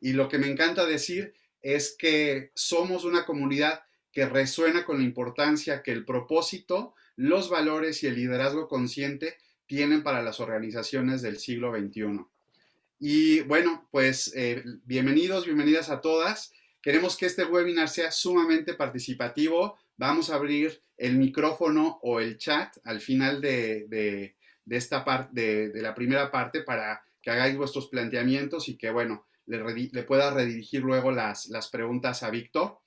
Y lo que me encanta decir es que somos una comunidad que resuena con la importancia que el propósito, los valores y el liderazgo consciente tienen para las organizaciones del siglo XXI. Y bueno, pues eh, bienvenidos, bienvenidas a todas. Queremos que este webinar sea sumamente participativo. Vamos a abrir el micrófono o el chat al final de, esta parte, de, la primera parte para que hagáis vuestros planteamientos y que, bueno, le, pueda redirigir luego las, las preguntas a Víctor.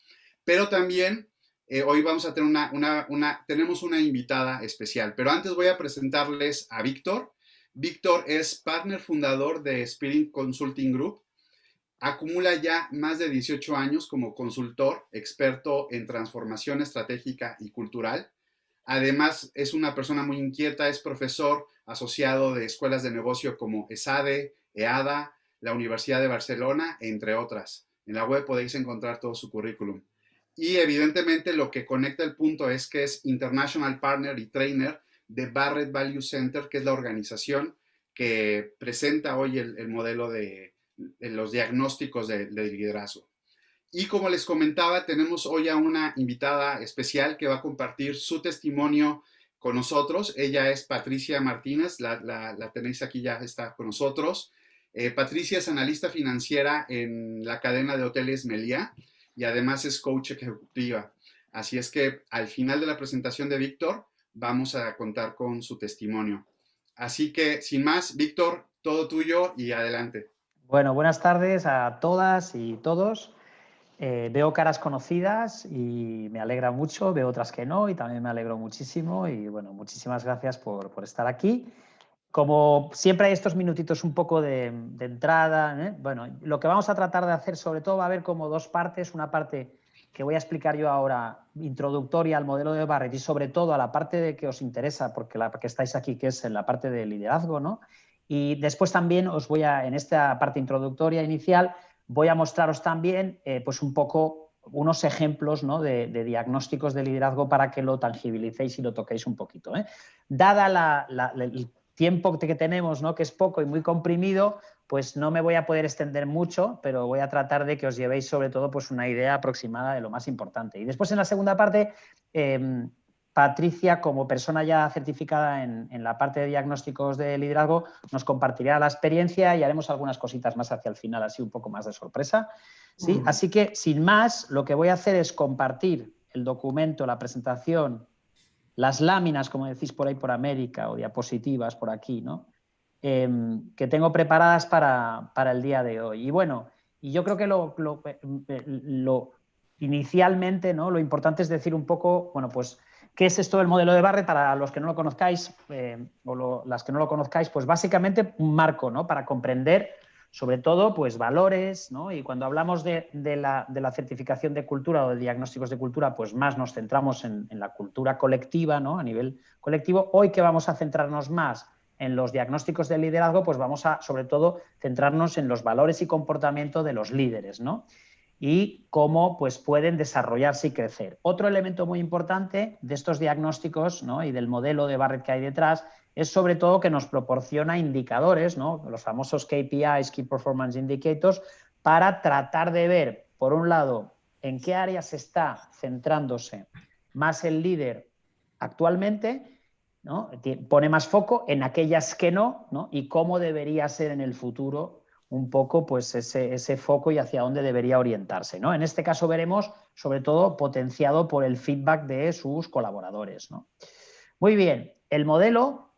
Pero también eh, hoy vamos a tener una, una, tenemos una invitada especial. Pero antes voy a presentarles a Víctor. Víctor es partner fundador de Spirit Consulting Group. Acumula ya más de 18 años como consultor, experto en transformación estratégica y cultural. Además, es una persona muy inquieta, es profesor asociado de escuelas de negocio como ESADE, EADA, la Universidad de Barcelona, entre otras. En la web podéis encontrar todo su currículum. Y evidentemente lo que conecta el punto es que es International Partner y Trainer de Barrett Value Center, que es la organización que presenta hoy el, modelo de, los diagnósticos de, liderazgo. Y como les comentaba, tenemos hoy a una invitada especial que va a compartir su testimonio con nosotros. Ella es Patricia Martínez, la, tenéis aquí ya, está con nosotros. Eh, Patricia es analista financiera en la cadena de hoteles Meliá y además es coach ejecutiva. Así es que al final de la presentación de Víctor vamos a contar con su testimonio. Así que sin más, Víctor, todo tuyo y adelante. Bueno, buenas tardes a todas y todos. Eh, veo caras conocidas y me alegra mucho, veo otras que no y también me alegro muchísimo y bueno, muchísimas gracias por, por estar aquí. Como siempre hay estos minutitos un poco de, entrada, ¿eh? bueno, lo que vamos a tratar de hacer sobre todo va a haber como dos partes, una parte que voy a explicar yo ahora, introductoria al modelo de Barrett y sobre todo a la parte de que os interesa, porque la que estáis aquí, que es en la parte de liderazgo, ¿no? Y después también os voy a, en esta parte introductoria inicial, voy a mostraros también eh, pues un poco unos ejemplos ¿no? de, diagnósticos de liderazgo para que lo tangibilicéis y lo toquéis un poquito. ¿eh? Dada la, el tiempo que tenemos, ¿no? que es poco y muy comprimido, pues no me voy a poder extender mucho, pero voy a tratar de que os llevéis sobre todo pues una idea aproximada de lo más importante. Y después en la segunda parte, em, Patricia, como persona ya certificada en, la parte de diagnósticos de liderazgo, nos compartirá la experiencia y haremos algunas cositas más hacia el final, así un poco más de sorpresa. ¿sí? Así que, sin más, lo que voy a hacer es compartir el documento, la presentación las láminas, como decís por ahí por América, o diapositivas por aquí, ¿no? Em, que tengo preparadas para, el día de hoy. Y bueno, y yo creo que lo, lo, inicialmente, ¿no? Lo importante es decir un poco, bueno, pues, ¿qué es esto del modelo de Barrett? Para los que no lo conozcáis, eh, o las que no lo conozcáis, pues básicamente un marco, ¿no? Para comprender sobre todo pues valores, ¿no? y cuando hablamos de, la, certificación de cultura o de diagnósticos de cultura, pues más nos centramos en, la cultura colectiva, ¿no? a nivel colectivo. Hoy que vamos a centrarnos más en los diagnósticos de liderazgo, pues vamos a sobre todo centrarnos en los valores y comportamiento de los líderes, ¿no? Y cómo pues, pueden desarrollarse y crecer. Otro elemento muy importante de estos diagnósticos ¿no? y del modelo de Barrett que hay detrás es sobre todo que nos proporciona indicadores, ¿no? los famosos KPIs, Key Performance Indicators, para tratar de ver, por un lado, en qué áreas está centrándose más el líder actualmente, ¿no? pone más foco en aquellas que no, ¿no? y cómo debería ser en el futuro un poco pues ese, ese, foco y hacia dónde debería orientarse. ¿no? En este caso veremos, sobre todo, potenciado por el feedback de sus colaboradores. ¿no? Muy bien, el modelo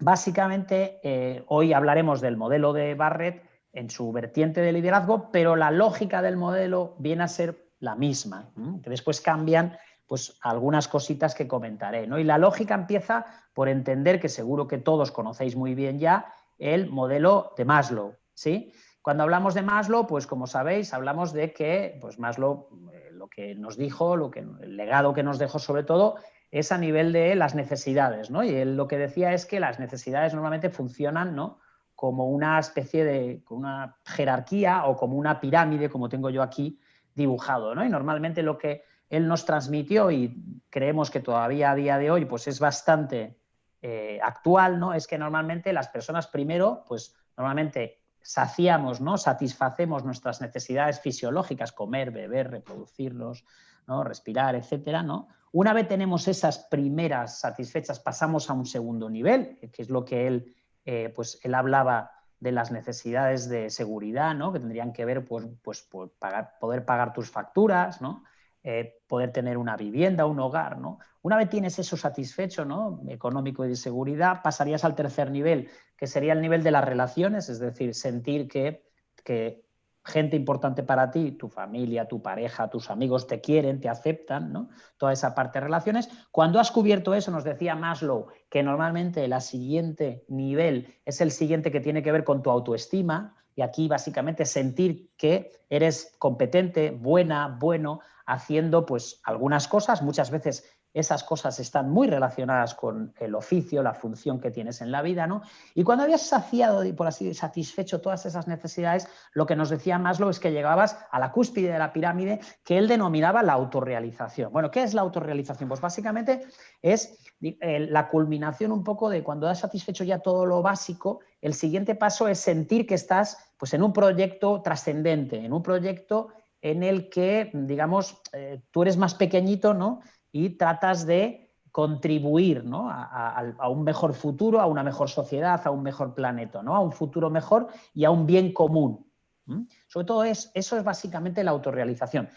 Básicamente, eh, hoy hablaremos del modelo de Barrett en su vertiente de liderazgo, pero la lógica del modelo viene a ser la misma, que después cambian pues, algunas cositas que comentaré. ¿no? Y la lógica empieza por entender que seguro que todos conocéis muy bien ya el modelo de Maslow. ¿Sí? Cuando hablamos de Maslow, pues como sabéis, hablamos de que pues, Maslow eh, lo que nos dijo, lo que, el legado que nos dejó sobre todo, es a nivel de las necesidades, ¿no? Y él lo que decía es que las necesidades normalmente funcionan, ¿no? Como una especie de una jerarquía o como una pirámide, como tengo yo aquí dibujado, ¿no? Y normalmente lo que él nos transmitió y creemos que todavía a día de hoy pues es bastante eh, actual, ¿no? Es que normalmente las personas primero, pues normalmente saciamos, ¿no? satisfacemos nuestras necesidades fisiológicas, comer, beber, reproducirnos, ¿no? respirar, etcétera, ¿no? Una vez tenemos esas primeras satisfechas, pasamos a un segundo nivel, que es lo que él, eh, pues, él hablaba de las necesidades de seguridad, ¿no? que tendrían que ver pues, pues, por poder pagar tus facturas, ¿no? Eh, poder tener una vivienda, un hogar. ¿no? Una vez tienes eso satisfecho, ¿no? económico y de seguridad, pasarías al tercer nivel, que sería el nivel de las relaciones, es decir, sentir que, que gente importante para ti, tu familia, tu pareja, tus amigos te quieren, te aceptan, ¿no? Toda esa parte de relaciones. Cuando has cubierto eso, nos decía Maslow que normalmente el siguiente nivel es el siguiente que tiene que ver con tu autoestima, y aquí básicamente sentir que eres competente, buena, bueno, haciendo pues algunas cosas, muchas veces esas cosas están muy relacionadas con el oficio, la función que tienes en la vida, ¿no? Y cuando habías saciado y por así satisfecho todas esas necesidades, lo que nos decía Maslow es que llegabas a la cúspide de la pirámide que él denominaba la autorrealización. Bueno, ¿qué es la autorrealización? Pues básicamente es eh, la culminación un poco de cuando has satisfecho ya todo lo básico, el siguiente paso es sentir que estás pues, en un proyecto trascendente, en un proyecto en el que, digamos, eh, tú eres más pequeñito, ¿no? y tratas de contribuir a, un mejor futuro, a una mejor sociedad, a un mejor planeta, ¿no? a un futuro mejor y a un bien común. Sobre todo es, eso es básicamente la autorrealización.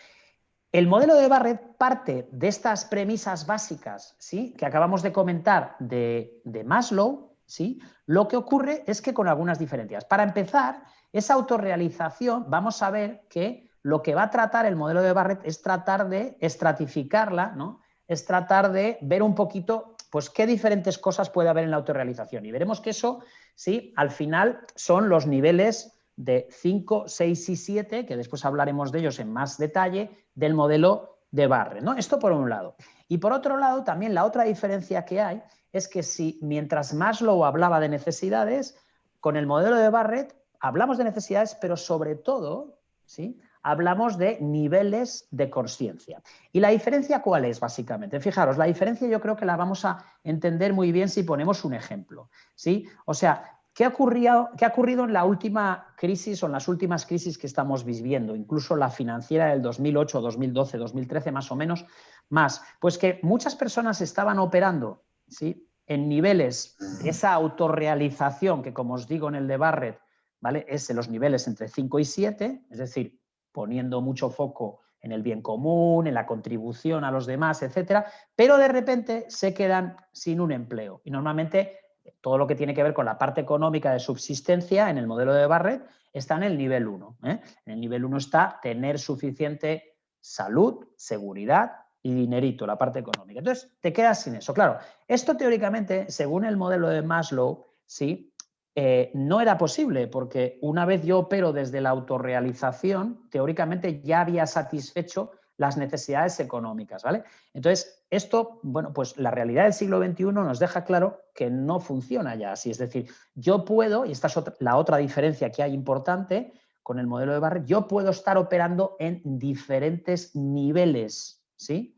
El modelo de Barrett parte de estas premisas básicas ¿sí? que acabamos de comentar de, de Maslow. ¿sí? Lo que ocurre es que con algunas diferencias. Para empezar, esa autorrealización, vamos a ver que lo que va a tratar el modelo de Barrett es tratar de estratificarla, ¿no? es tratar de ver un poquito pues qué diferentes cosas puede haber en la autorrealización. Y veremos que eso, sí, al final son los niveles de 5, 6 y 7, que después hablaremos de ellos en más detalle, del modelo de Barre. ¿no? Esto por un lado. Y por otro lado, también la otra diferencia que hay es que si mientras Maslow hablaba de necesidades, con el modelo de Barrett hablamos de necesidades, pero sobre todo, ¿sí? Hablamos de niveles de conciencia. ¿Y la diferencia cuál es, básicamente? Fijaros, la diferencia yo creo que la vamos a entender muy bien si ponemos un ejemplo. ¿sí? O sea, ¿qué ha, ocurrido, ¿qué ha ocurrido en la última crisis o en las últimas crisis que estamos viviendo? Incluso la financiera del 2008, 2012, 2013 más o menos, más. Pues que muchas personas estaban operando ¿sí? en niveles esa autorrealización que, como os digo en el de Barrett, ¿vale? es en los niveles entre 5 y 7, es decir, poniendo mucho foco en el bien común, en la contribución a los demás, etcétera, pero de repente se quedan sin un empleo. Y normalmente todo lo que tiene que ver con la parte económica de subsistencia en el modelo de Barrett está en el nivel 1. ¿eh? En el nivel 1 está tener suficiente salud, seguridad y dinerito, la parte económica. Entonces, te quedas sin eso. Claro, esto teóricamente, según el modelo de Maslow, sí, eh, no era posible porque una vez yo opero desde la autorrealización, teóricamente ya había satisfecho las necesidades económicas, ¿vale? Entonces, esto, bueno, pues la realidad del siglo XXI nos deja claro que no funciona ya así. Es decir, yo puedo, y esta es la otra diferencia que hay importante con el modelo de Barrett, yo puedo estar operando en diferentes niveles, ¿sí?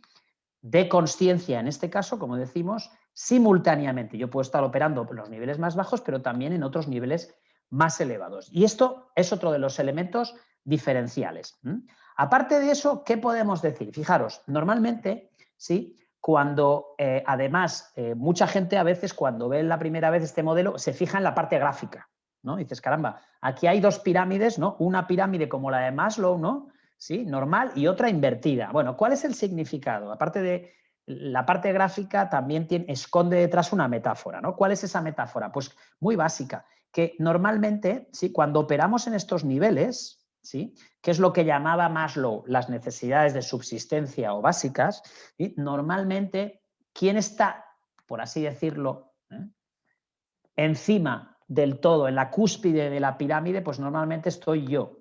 De conciencia, en este caso, como decimos, simultáneamente. Yo puedo estar operando en los niveles más bajos, pero también en otros niveles más elevados. Y esto es otro de los elementos diferenciales. Aparte de eso, ¿qué podemos decir? Fijaros, normalmente, ¿sí? cuando eh, además eh, mucha gente a veces cuando ve la primera vez este modelo se fija en la parte gráfica. ¿no? dices, caramba, aquí hay dos pirámides, ¿no? Una pirámide como la de Maslow, ¿no? ¿Sí? Normal y otra invertida. Bueno, ¿cuál es el significado? Aparte de la parte gráfica también tiene, esconde detrás una metáfora. ¿no? ¿Cuál es esa metáfora? Pues muy básica, que normalmente, ¿sí? cuando operamos en estos niveles, ¿sí? que es lo que llamaba Maslow las necesidades de subsistencia o básicas, normalmente, ¿quién está, por así decirlo, ¿eh? encima del todo, en la cúspide de la pirámide? Pues normalmente estoy yo.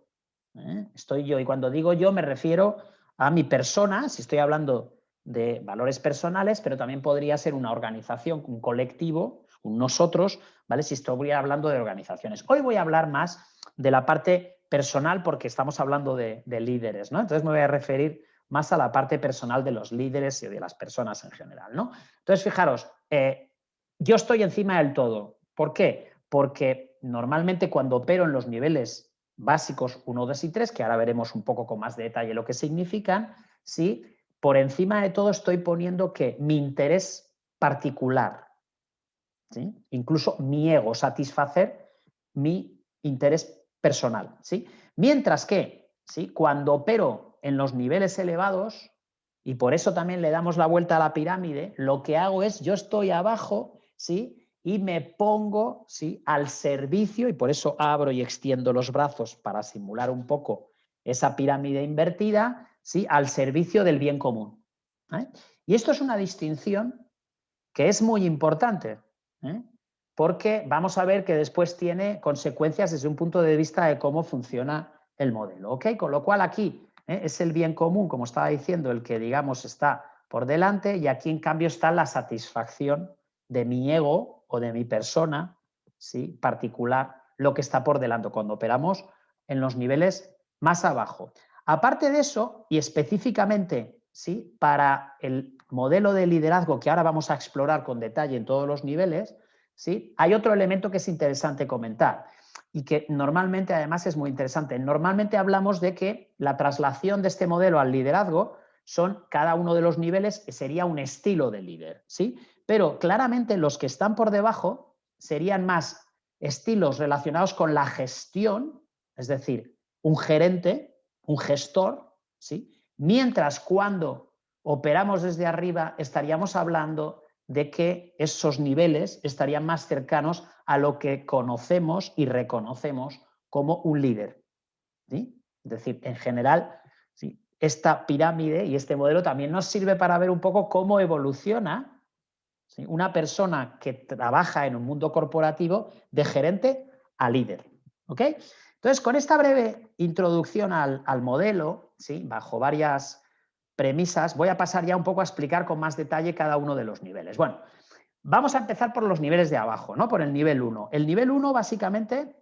¿eh? Estoy yo. Y cuando digo yo me refiero a mi persona, si estoy hablando de valores personales, pero también podría ser una organización, un colectivo, un nosotros, ¿vale? Si estoy hablando de organizaciones. Hoy voy a hablar más de la parte personal porque estamos hablando de, líderes, ¿no? Entonces me voy a referir más a la parte personal de los líderes y de las personas en general, ¿no? Entonces, fijaros, eh, yo estoy encima del todo. ¿Por qué? Porque normalmente cuando opero en los niveles básicos 1, 2 y 3, que ahora veremos un poco con más detalle lo que significan, ¿sí? Por encima de todo estoy poniendo que mi interés particular, ¿sí? incluso mi ego, satisfacer mi interés personal. ¿sí? Mientras que ¿sí? cuando opero en los niveles elevados, y por eso también le damos la vuelta a la pirámide, lo que hago es, yo estoy abajo, ¿sí? y me pongo ¿sí? al servicio, y por eso abro y extiendo los brazos para simular un poco esa pirámide invertida, ¿sí? al servicio del bien común. ¿eh? Y esto es una distinción que es muy importante, ¿eh? porque vamos a ver que después tiene consecuencias desde un punto de vista de cómo funciona el modelo. Con lo cual aquí ¿eh? es el bien común, como estaba diciendo, el que digamos está por delante y aquí en cambio está la satisfacción de mi ego o de mi persona ¿sí? particular lo que está por delante cuando operamos en los niveles más abajo. Aparte de eso, y específicamente ¿sí? para el modelo de liderazgo que ahora vamos a explorar con detalle en todos los niveles, ¿sí? hay otro elemento que es interesante comentar y que normalmente además es muy interesante. Normalmente hablamos de que la traslación de este modelo al liderazgo son cada uno de los niveles, sería un estilo de líder. ¿sí? pero claramente los que están por debajo serían más estilos relacionados con la gestión, es decir, un gerente, un gestor, ¿sí? mientras cuando operamos desde arriba estaríamos hablando de que esos niveles estarían más cercanos a lo que conocemos y reconocemos como un líder. Es decir, en general, esta pirámide y este modelo también nos sirve para ver un poco cómo evoluciona una persona que trabaja en un mundo corporativo de gerente a líder. ¿ok? Entonces, con esta breve introducción al, modelo, ¿sí? bajo varias premisas, voy a pasar ya un poco a explicar con más detalle cada uno de los niveles. Bueno, vamos a empezar por los niveles de abajo, ¿no? por el nivel 1. El nivel 1 básicamente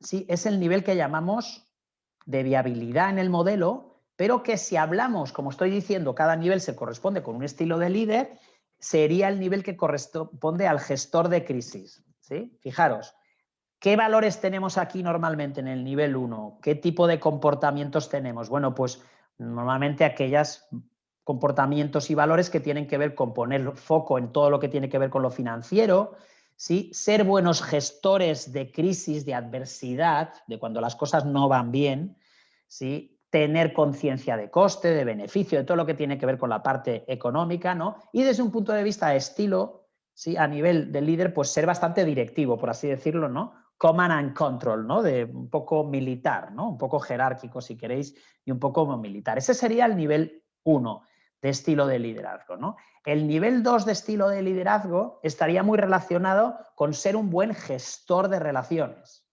sí, es el nivel que llamamos de viabilidad en el modelo, pero que si hablamos, como estoy diciendo, cada nivel se corresponde con un estilo de líder sería el nivel que corresponde al gestor de crisis. ¿sí? Fijaros, ¿qué valores tenemos aquí normalmente en el nivel 1? ¿Qué tipo de comportamientos tenemos? Bueno, pues normalmente aquellos comportamientos y valores que tienen que ver con poner foco en todo lo que tiene que ver con lo financiero, ¿sí? ser buenos gestores de crisis, de adversidad, de cuando las cosas no van bien, ¿sí? tener conciencia de coste, de beneficio, de todo lo que tiene que ver con la parte económica, ¿no? Y desde un punto de vista de estilo, ¿sí? a nivel de líder, pues ser bastante directivo, por así decirlo, ¿no? Command and control, ¿no? De un poco militar, ¿no? Un poco jerárquico, si queréis, y un poco militar. Ese sería el nivel 1 de estilo de liderazgo, ¿no? El nivel 2 de estilo de liderazgo estaría muy relacionado con ser un buen gestor de relaciones.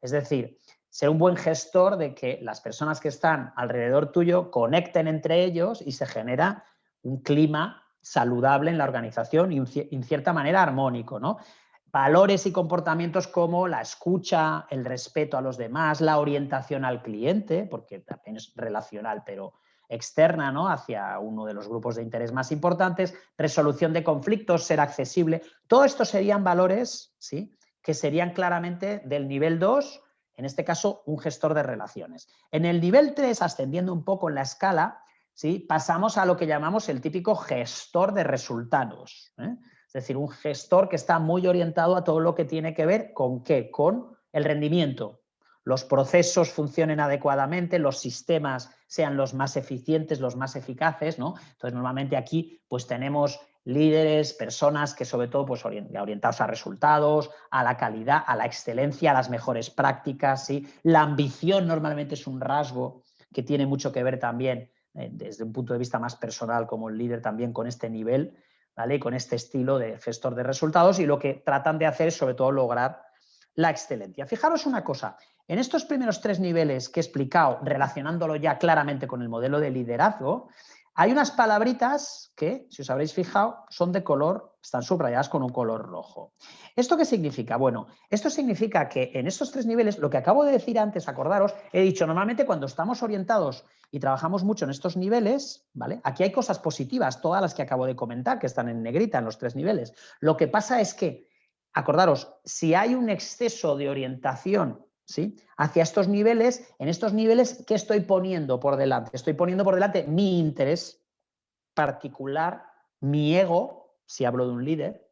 Es decir, ser un buen gestor de que las personas que están alrededor tuyo conecten entre ellos y se genera un clima saludable en la organización y en cierta manera armónico. ¿no? Valores y comportamientos como la escucha, el respeto a los demás, la orientación al cliente, porque también es relacional, pero externa ¿no? hacia uno de los grupos de interés más importantes, resolución de conflictos, ser accesible. Todo esto serían valores ¿sí? que serían claramente del nivel 2 en este caso un gestor de relaciones. En el nivel 3, ascendiendo un poco en la escala, ¿sí? pasamos a lo que llamamos el típico gestor de resultados. ¿eh? Es decir, un gestor que está muy orientado a todo lo que tiene que ver con qué, con el rendimiento, los procesos funcionen adecuadamente, los sistemas sean los más eficientes, los más eficaces, ¿no? Entonces, normalmente aquí pues tenemos líderes, personas que sobre todo pues, orientados a resultados, a la calidad, a la excelencia, a las mejores prácticas. ¿sí? La ambición normalmente es un rasgo que tiene mucho que ver también eh, desde un punto de vista más personal como el líder también con este nivel, con este estilo de gestor de resultados y lo que tratan de hacer es sobre todo lograr la excelencia. Fijaros una cosa, en estos primeros tres niveles que he explicado, relacionándolo ya claramente con el modelo de liderazgo, hay unas palabritas que, si os habréis fijado, son de color, están subrayadas con un color rojo. ¿Esto qué significa? Bueno, esto significa que en estos tres niveles, lo que acabo de decir antes, acordaros, he dicho, normalmente cuando estamos orientados y trabajamos mucho en estos niveles, ¿vale? Aquí hay cosas positivas, todas las que acabo de comentar, que están en negrita en los tres niveles. Lo que pasa es que acordaros, si hay un exceso de orientación ¿sí? hacia estos niveles, en estos niveles, ¿qué estoy poniendo por delante? Estoy poniendo por delante mi interés particular, mi ego, si hablo de un líder,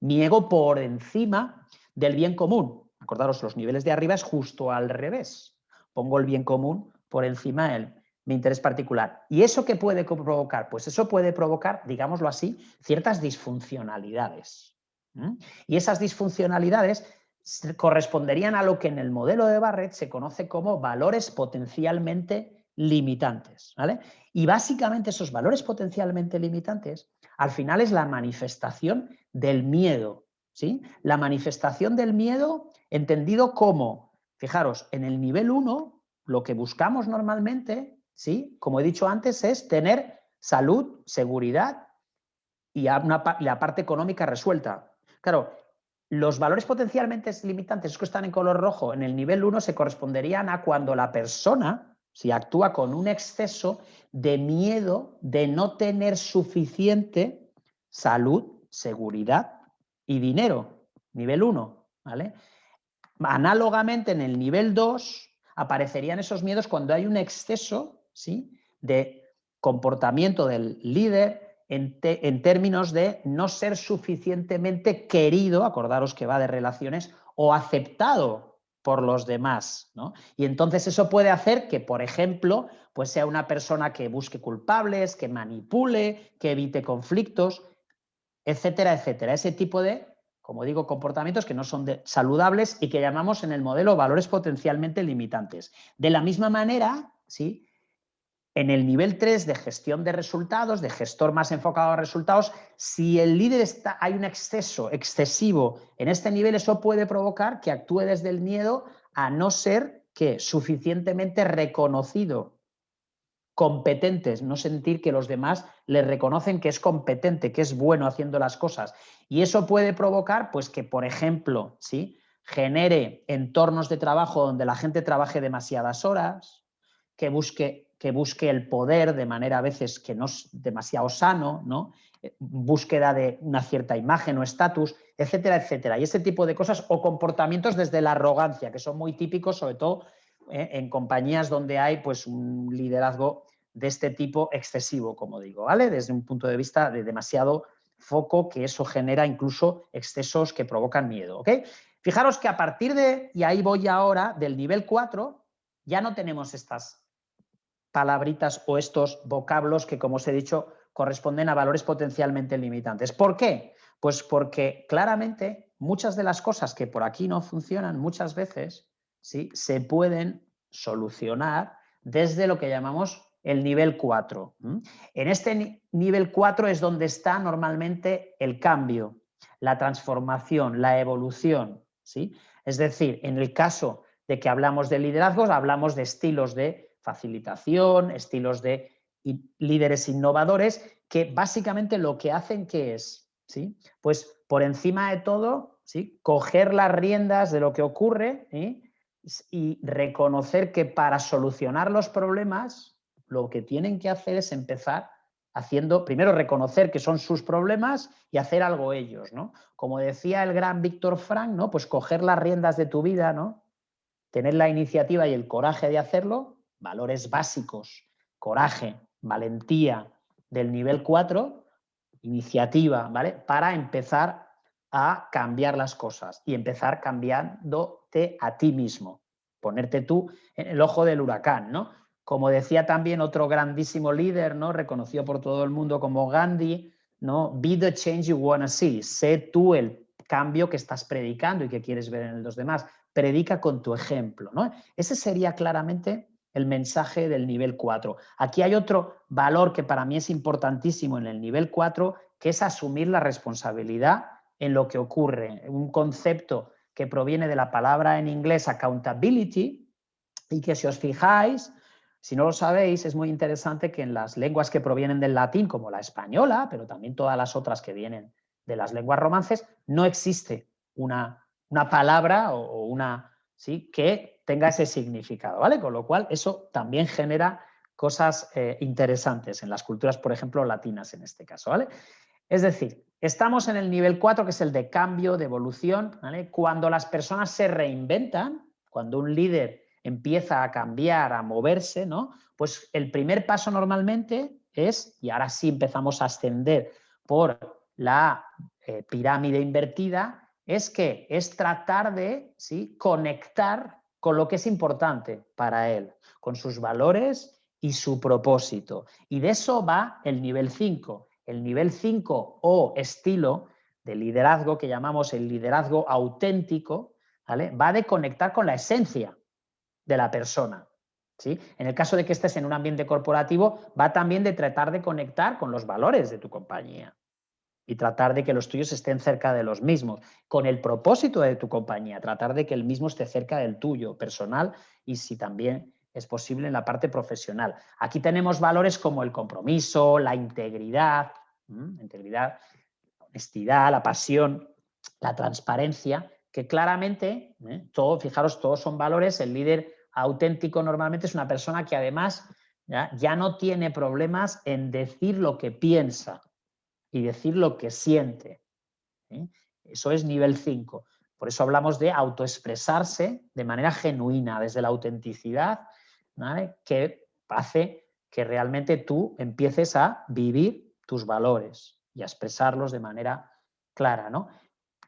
mi ego por encima del bien común. Acordaros, los niveles de arriba es justo al revés. Pongo el bien común por encima del mi interés particular. ¿Y eso qué puede provocar? Pues eso puede provocar, digámoslo así, ciertas disfuncionalidades. Y esas disfuncionalidades corresponderían a lo que en el modelo de Barrett se conoce como valores potencialmente limitantes. ¿vale? Y básicamente esos valores potencialmente limitantes al final es la manifestación del miedo. ¿sí? La manifestación del miedo entendido como, fijaros, en el nivel 1 lo que buscamos normalmente ¿sí? Como he dicho antes, es tener salud, seguridad y la parte económica resuelta. Claro, los valores potencialmente limitantes que están en color rojo en el nivel 1 se corresponderían a cuando la persona si actúa con un exceso de miedo de no tener suficiente salud, seguridad y dinero. Nivel 1, ¿vale? Análogamente en el nivel 2 aparecerían esos miedos cuando hay un exceso de comportamiento del líder en, términos de no ser suficientemente querido, acordaros que va de relaciones, o aceptado por los demás. Y entonces eso puede hacer que, por ejemplo, pues sea una persona que busque culpables, que manipule, que evite conflictos, etcétera, etcétera. Ese tipo de, como digo, comportamientos que no son saludables y que llamamos en el modelo valores potencialmente limitantes. De la misma manera, ¿sí? En el nivel 3 de gestión de resultados, de gestor más enfocado a resultados, si el líder está, hay un exceso excesivo en este nivel, eso puede provocar que actúe desde el miedo a no ser que suficientemente reconocido, competentes, no sentir que los demás le reconocen que es competente, que es bueno haciendo las cosas. Y eso puede provocar, pues que, por ejemplo, ¿sí? genere entornos de trabajo donde la gente trabaje demasiadas horas, que busque que busque el poder de manera a veces que no es demasiado sano, ¿no? Eh, búsqueda de una cierta imagen o estatus, etcétera, etcétera. Y ese tipo de cosas o comportamientos desde la arrogancia, que son muy típicos, sobre todo eh, en compañías donde hay pues, un liderazgo de este tipo excesivo, como digo, ¿vale? Desde un punto de vista de demasiado foco, que eso genera incluso excesos que provocan miedo. Fijaros que a partir de, y ahí voy ahora, del nivel 4, ya no tenemos estas palabritas o estos vocablos que, como os he dicho, corresponden a valores potencialmente limitantes. ¿Por qué? Pues porque claramente muchas de las cosas que por aquí no funcionan muchas veces ¿sí? se pueden solucionar desde lo que llamamos el nivel 4. En este nivel 4 es donde está normalmente el cambio, la transformación, la evolución. ¿sí? Es decir, en el caso de que hablamos de liderazgos, hablamos de estilos de facilitación, estilos de líderes innovadores, que básicamente lo que hacen que es, ¿sí? Pues por encima de todo, ¿sí? Coger las riendas de lo que ocurre y reconocer que para solucionar los problemas lo que tienen que hacer es empezar haciendo, primero reconocer que son sus problemas y hacer algo ellos, ¿no? Como decía el gran Víctor Frank, ¿no? Pues coger las riendas de tu vida, ¿no? Tener la iniciativa y el coraje de hacerlo valores básicos, coraje, valentía del nivel 4, iniciativa, ¿vale? Para empezar a cambiar las cosas y empezar cambiándote a ti mismo, ponerte tú en el ojo del huracán, ¿no? Como decía también otro grandísimo líder, ¿no? Reconocido por todo el mundo como Gandhi, ¿no? Be the change you want to see. Sé tú el cambio que estás predicando y que quieres ver en los demás. Predica con tu ejemplo, ¿no? Ese sería claramente el mensaje del nivel 4. Aquí hay otro valor que para mí es importantísimo en el nivel 4, que es asumir la responsabilidad en lo que ocurre. Un concepto que proviene de la palabra en inglés accountability y que si os fijáis, si no lo sabéis, es muy interesante que en las lenguas que provienen del latín, como la española, pero también todas las otras que vienen de las lenguas romances, no existe una, una palabra o, una, ¿sí? que tenga ese significado, ¿vale? Con lo cual eso también genera cosas eh, interesantes en las culturas, por ejemplo, latinas en este caso, ¿vale? Es decir, Estamos en el nivel 4, que es el de cambio, de evolución. Cuando las personas se reinventan, cuando un líder empieza a cambiar, a moverse, ¿no? pues el primer paso normalmente es, y ahora sí empezamos a ascender por la eh, pirámide invertida, es que es tratar de ¿sí? conectar con lo que es importante para él, con sus valores y su propósito. Y de eso va el nivel 5. El nivel 5 o estilo de liderazgo que llamamos el liderazgo auténtico, ¿vale? va de conectar con la esencia de la persona. ¿sí? En el caso de que estés en un ambiente corporativo, va también de tratar de conectar con los valores de tu compañía y tratar de que los tuyos estén cerca de los mismos, con el propósito de tu compañía, tratar de que el mismo esté cerca del tuyo, personal y si también es posible en la parte profesional. Aquí tenemos valores como el compromiso, la integridad, integridad, la honestidad, la pasión, la transparencia, que claramente, ¿eh? todo, fijaros, todos son valores, el líder auténtico normalmente es una persona que además ya, ya no tiene problemas en decir lo que piensa, y decir lo que siente. Eso es nivel 5. Por eso hablamos de autoexpresarse de manera genuina, desde la autenticidad, que hace que realmente tú empieces a vivir tus valores y a expresarlos de manera clara. ¿no?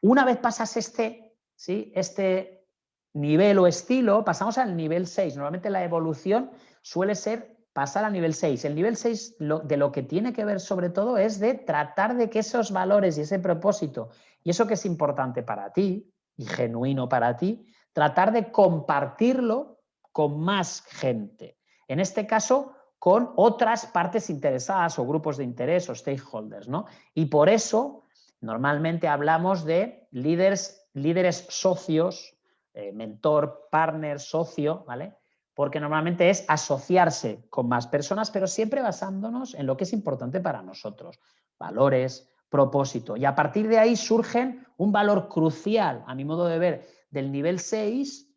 Una vez pasas este, ¿sí? este nivel o estilo, pasamos al nivel 6. Normalmente la evolución suele ser pasar a nivel 6. El nivel 6 de lo que tiene que ver sobre todo es de tratar de que esos valores y ese propósito y eso que es importante para ti y genuino para ti, tratar de compartirlo con más gente. En este caso, con otras partes interesadas o grupos de interés o stakeholders. ¿no? Y por eso normalmente hablamos de líderes, líderes socios, eh, mentor, partner, socio, ¿vale? Porque normalmente es asociarse con más personas, pero siempre basándonos en lo que es importante para nosotros, valores, propósito. Y a partir de ahí surgen un valor crucial, a mi modo de ver, del nivel 6,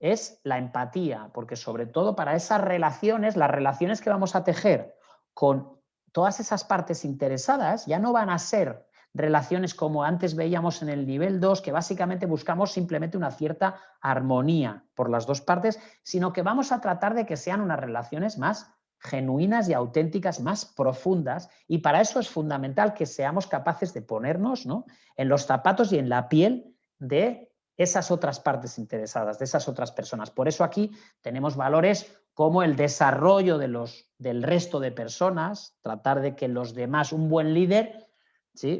es la empatía, porque sobre todo para esas relaciones, las relaciones que vamos a tejer con todas esas partes interesadas ya no van a ser relaciones como antes veíamos en el nivel 2, que básicamente buscamos simplemente una cierta armonía por las dos partes, sino que vamos a tratar de que sean unas relaciones más genuinas y auténticas, más profundas, y para eso es fundamental que seamos capaces de ponernos ¿no? en los zapatos y en la piel de esas otras partes interesadas, de esas otras personas. Por eso aquí tenemos valores como el desarrollo de los, del resto de personas, tratar de que los demás, un buen líder,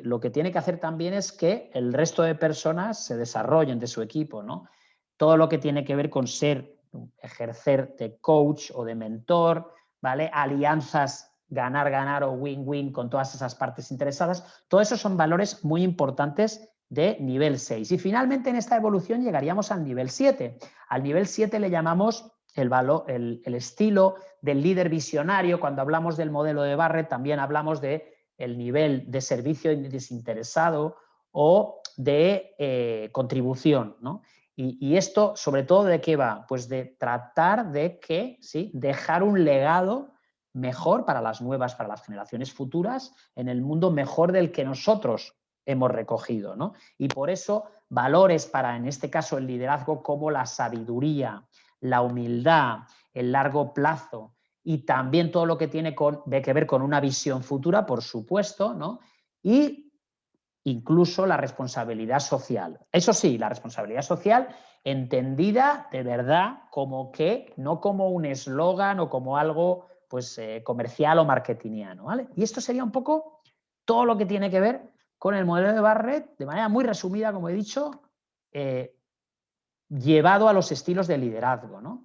lo que tiene que hacer también es que el resto de personas se desarrollen de su equipo. ¿no? Todo lo que tiene que ver con ser, ejercer de coach o de mentor, ¿vale? alianzas ganar, ganar o win-win con todas esas partes interesadas, todo eso son valores muy importantes de nivel 6. Y finalmente en esta evolución llegaríamos al nivel 7. Al nivel 7 le llamamos el, valor, el, el estilo del líder visionario. Cuando hablamos del modelo de Barrett también hablamos de el nivel de servicio desinteresado o de eh, contribución. Y, esto, sobre todo, ¿de qué va? Pues de tratar de que, ¿sí? dejar un legado mejor para las nuevas, para las generaciones futuras, en el mundo mejor del que nosotros hemos recogido. ¿no? Y por eso, valores para, en este caso, el liderazgo como la sabiduría, la humildad, el largo plazo, y también todo lo que tiene que ver con una visión futura, por supuesto, ¿no? y incluso la responsabilidad social. Eso sí, la responsabilidad social entendida de verdad como que, no como un eslogan o como algo pues, eh, comercial o marketingiano. ¿vale? Y esto sería un poco todo lo que tiene que ver con el modelo de Barrett, de manera muy resumida, como he dicho, eh, llevado a los estilos de liderazgo. ¿no?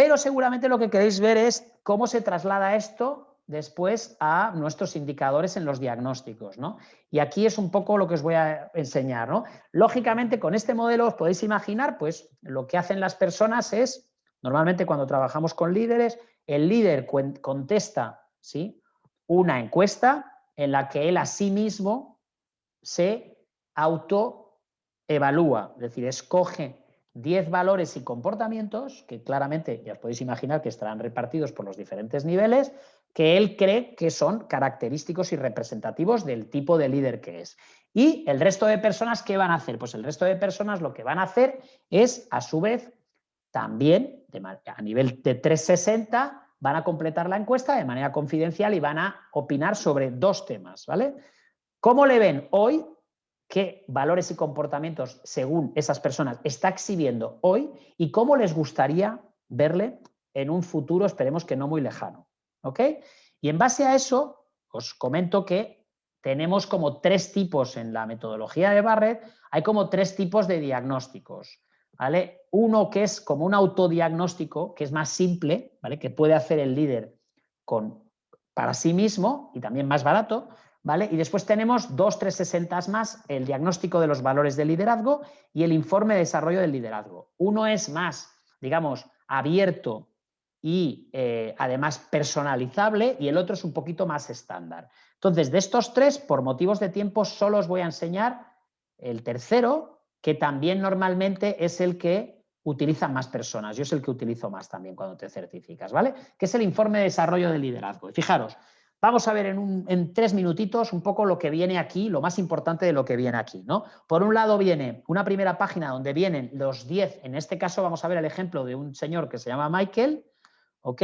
Pero seguramente lo que queréis ver es cómo se traslada esto después a nuestros indicadores en los diagnósticos. ¿no? Y aquí es un poco lo que os voy a enseñar. ¿no? Lógicamente, con este modelo os podéis imaginar, pues lo que hacen las personas es, normalmente cuando trabajamos con líderes, el líder contesta ¿sí? una encuesta en la que él a sí mismo se autoevalúa, es decir, escoge 10 valores y comportamientos, que claramente ya os podéis imaginar que estarán repartidos por los diferentes niveles, que él cree que son característicos y representativos del tipo de líder que es. Y el resto de personas, ¿qué van a hacer? Pues el resto de personas lo que van a hacer es, a su vez, también a nivel de 360, van a completar la encuesta de manera confidencial y van a opinar sobre dos temas, ¿vale? ¿Cómo le ven hoy? ¿Qué valores y comportamientos, según esas personas, está exhibiendo hoy? ¿Y cómo les gustaría verle en un futuro, esperemos que no muy lejano? ¿Ok? Y en base a eso, os comento que tenemos como tres tipos en la metodología de Barrett, hay como tres tipos de diagnósticos. ¿vale? Uno que es como un autodiagnóstico, que es más simple, ¿vale? que puede hacer el líder con, para sí mismo y también más barato. ¿Vale? Y después tenemos dos 360 más, el diagnóstico de los valores del liderazgo y el informe de desarrollo del liderazgo. Uno es más, digamos, abierto y eh, además personalizable y el otro es un poquito más estándar. Entonces, de estos tres, por motivos de tiempo, solo os voy a enseñar el tercero, que también normalmente es el que utilizan más personas. Yo es el que utilizo más también cuando te certificas, ¿vale? Que es el informe de desarrollo de liderazgo. Y fijaros, vamos a ver en, tres minutitos un poco lo que viene aquí, lo más importante de lo que viene aquí, ¿no? Por un lado viene una primera página donde vienen los 10, en este caso vamos a ver el ejemplo de un señor que se llama Michael, ¿ok?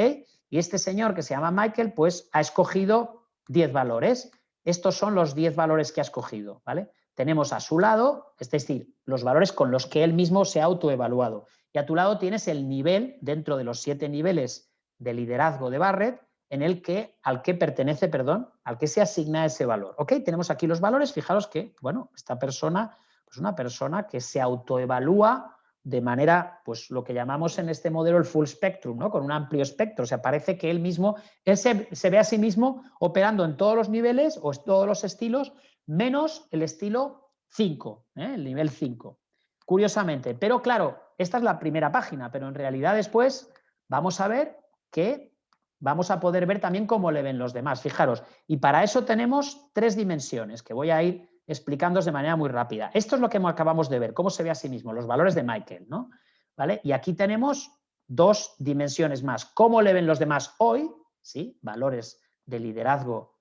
Y este señor que se llama Michael, pues ha escogido 10 valores. Estos son los 10 valores que ha escogido, ¿vale? Tenemos a su lado, es decir, los valores con los que él mismo se ha autoevaluado. Y a tu lado tienes el nivel, dentro de los siete niveles de liderazgo de Barrett, en el que, al que pertenece, perdón, al que se asigna ese valor. ¿Ok? Tenemos aquí los valores, fijaros que, bueno, esta persona es pues una persona que se autoevalúa de manera, pues lo que llamamos en este modelo el full spectrum, ¿no? con un amplio espectro. O sea, parece que él mismo, él se, ve a sí mismo operando en todos los niveles o en todos los estilos, menos el estilo 5, ¿eh? el nivel 5. Curiosamente, pero claro, esta es la primera página, pero en realidad después vamos a ver que vamos a poder ver también cómo le ven los demás. Fijaros, y para eso tenemos tres dimensiones que voy a ir explicándos de manera muy rápida. Esto es lo que acabamos de ver, cómo se ve a sí mismo, los valores de Michael. ¿no? ¿Vale? Y aquí tenemos dos dimensiones más. ¿Cómo le ven los demás hoy? ¿Sí? Valores de liderazgo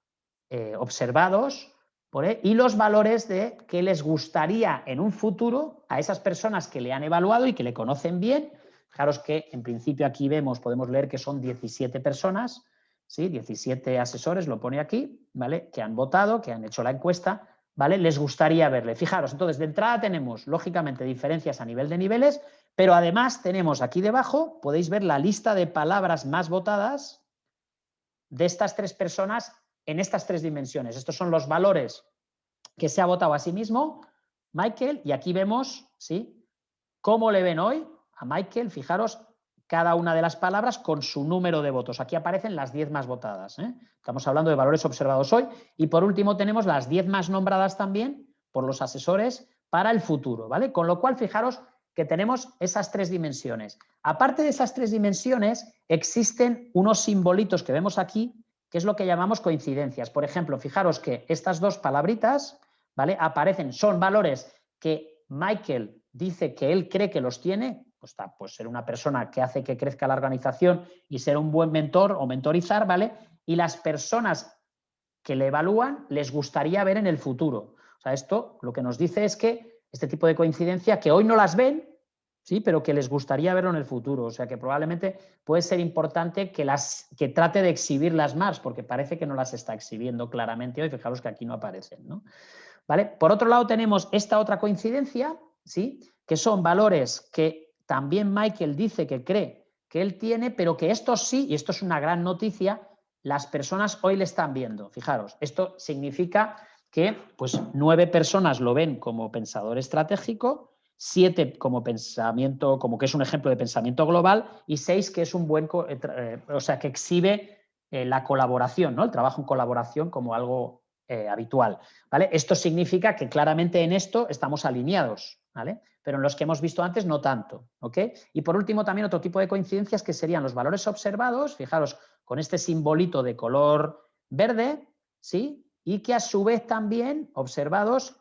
eh, observados y los valores de que les gustaría en un futuro a esas personas que le han evaluado y que le conocen bien. Fijaros que en principio aquí vemos, podemos leer que son 17 personas, ¿sí? 17 asesores, lo pone aquí, ¿vale? que han votado, que han hecho la encuesta ¿vale? Les gustaría verle. Fijaros, entonces de entrada tenemos, lógicamente, diferencias a nivel de niveles, pero además tenemos aquí debajo, podéis ver la lista de palabras más votadas de estas tres personas en estas tres dimensiones. Estos son los valores que se ha votado a sí mismo, Michael, y aquí vemos, ¿sí? ¿Cómo le ven hoy a Michael? Fijaros, cada una de las palabras con su número de votos. Aquí aparecen las 10 más votadas. ¿eh? Estamos hablando de valores observados hoy. Y por último tenemos las 10 más nombradas también por los asesores para el futuro. ¿vale? Con lo cual, fijaros que tenemos esas tres dimensiones. Aparte de esas tres dimensiones, existen unos simbolitos que vemos aquí, que es lo que llamamos coincidencias. Por ejemplo, fijaros que estas dos palabritas ¿vale? aparecen, son valores que Michael dice que él cree que los tiene, pues, pues, ser una persona que hace que crezca la organización y ser un buen mentor o mentorizar, ¿vale? Y las personas que le evalúan les gustaría ver en el futuro. O sea, esto lo que nos dice es que este tipo de coincidencia, que hoy no las ven, sí, pero que les gustaría verlo en el futuro. O sea, que probablemente puede ser importante que, las, que trate de exhibirlas más, porque parece que no las está exhibiendo claramente hoy. Fijaros que aquí no aparecen, ¿no? ¿Vale? Por otro lado, tenemos esta otra coincidencia, ¿sí? que son valores que también Michael dice que cree que él tiene, pero que esto sí, y esto es una gran noticia, las personas hoy le están viendo. Fijaros, esto significa que pues, nueve personas lo ven como pensador estratégico, siete como pensamiento, como que es un ejemplo de pensamiento global, y seis que es un buen, eh, eh, o sea, que exhibe eh, la colaboración, ¿no? el trabajo en colaboración como algo habitual. ¿vale? Esto significa que claramente en esto estamos alineados. ¿vale? Pero en los que hemos visto antes no tanto. Y por último también otro tipo de coincidencias que serían los valores observados, fijaros, con este simbolito de color verde, ¿sí? Y que a su vez también observados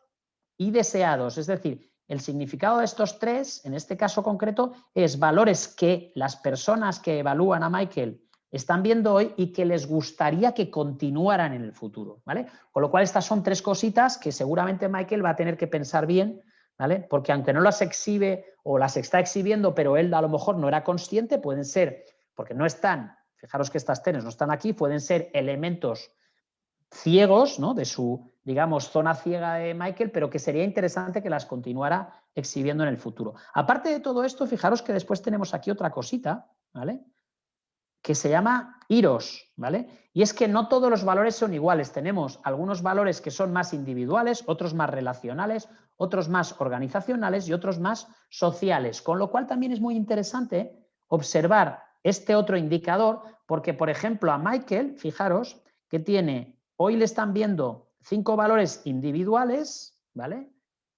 y deseados, es decir, el significado de estos tres, en este caso concreto, es valores que las personas que evalúan a Michael están viendo hoy y que les gustaría que continuaran en el futuro, ¿vale? Con lo cual estas son tres cositas que seguramente Michael va a tener que pensar bien, ¿vale? Porque aunque no las exhibe o las está exhibiendo, pero él a lo mejor no era consciente, pueden ser, porque no están, fijaros que estas tenes no están aquí, pueden ser elementos ciegos, ¿no? De su, digamos, zona ciega de Michael, pero que sería interesante que las continuara exhibiendo en el futuro. Aparte de todo esto, fijaros que después tenemos aquí otra cosita, ¿vale? Que se llama IROS, ¿vale? Y es que no todos los valores son iguales. Tenemos algunos valores que son más individuales, otros más relacionales, otros más organizacionales y otros más sociales. Con lo cual también es muy interesante observar este otro indicador porque, por ejemplo, a Michael, fijaros que tiene, hoy le están viendo cinco valores individuales, ¿vale?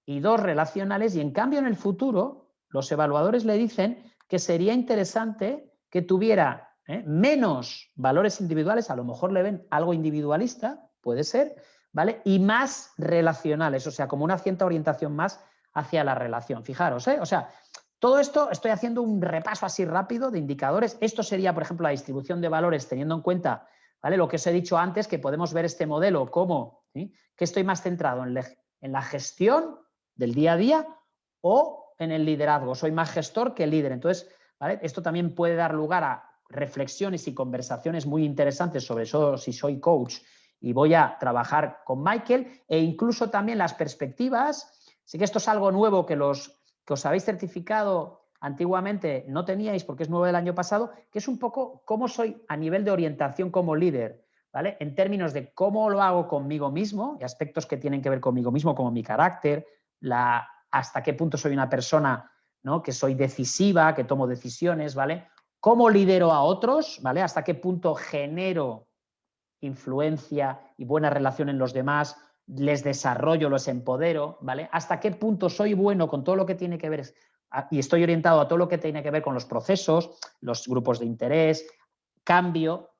Y dos relacionales y en cambio en el futuro los evaluadores le dicen que sería interesante que tuviera ¿eh? menos valores individuales, a lo mejor le ven algo individualista, puede ser, ¿vale? Y más relacionales, o sea, como una cierta orientación más hacia la relación. Fijaros, ¿eh? O sea, todo esto estoy haciendo un repaso así rápido de indicadores. Esto sería, por ejemplo, la distribución de valores teniendo en cuenta ¿vale? lo que os he dicho antes, que podemos ver este modelo como que estoy más centrado en, en la gestión del día a día o en el liderazgo. Soy más gestor que líder. Entonces, ¿vale? esto también puede dar lugar a reflexiones y conversaciones muy interesantes sobre eso si soy coach y voy a trabajar con Michael e incluso también las perspectivas. Sí que esto es algo nuevo que los que os habéis certificado antiguamente no teníais porque es nuevo del año pasado, que es un poco cómo soy a nivel de orientación como líder, ¿vale? En términos de cómo lo hago conmigo mismo y aspectos que tienen que ver conmigo mismo, como mi carácter, la, hasta qué punto soy una persona ¿no? que soy decisiva, que tomo decisiones, ¿vale? ¿Cómo lidero a otros? ¿Vale? ¿Hasta qué punto genero influencia y buena relación en los demás? ¿Les desarrollo, los empodero? ¿Vale? ¿Hasta qué punto soy bueno con todo lo que tiene que ver y estoy orientado a todo lo que tiene que ver con los procesos, los grupos de interés, cambio,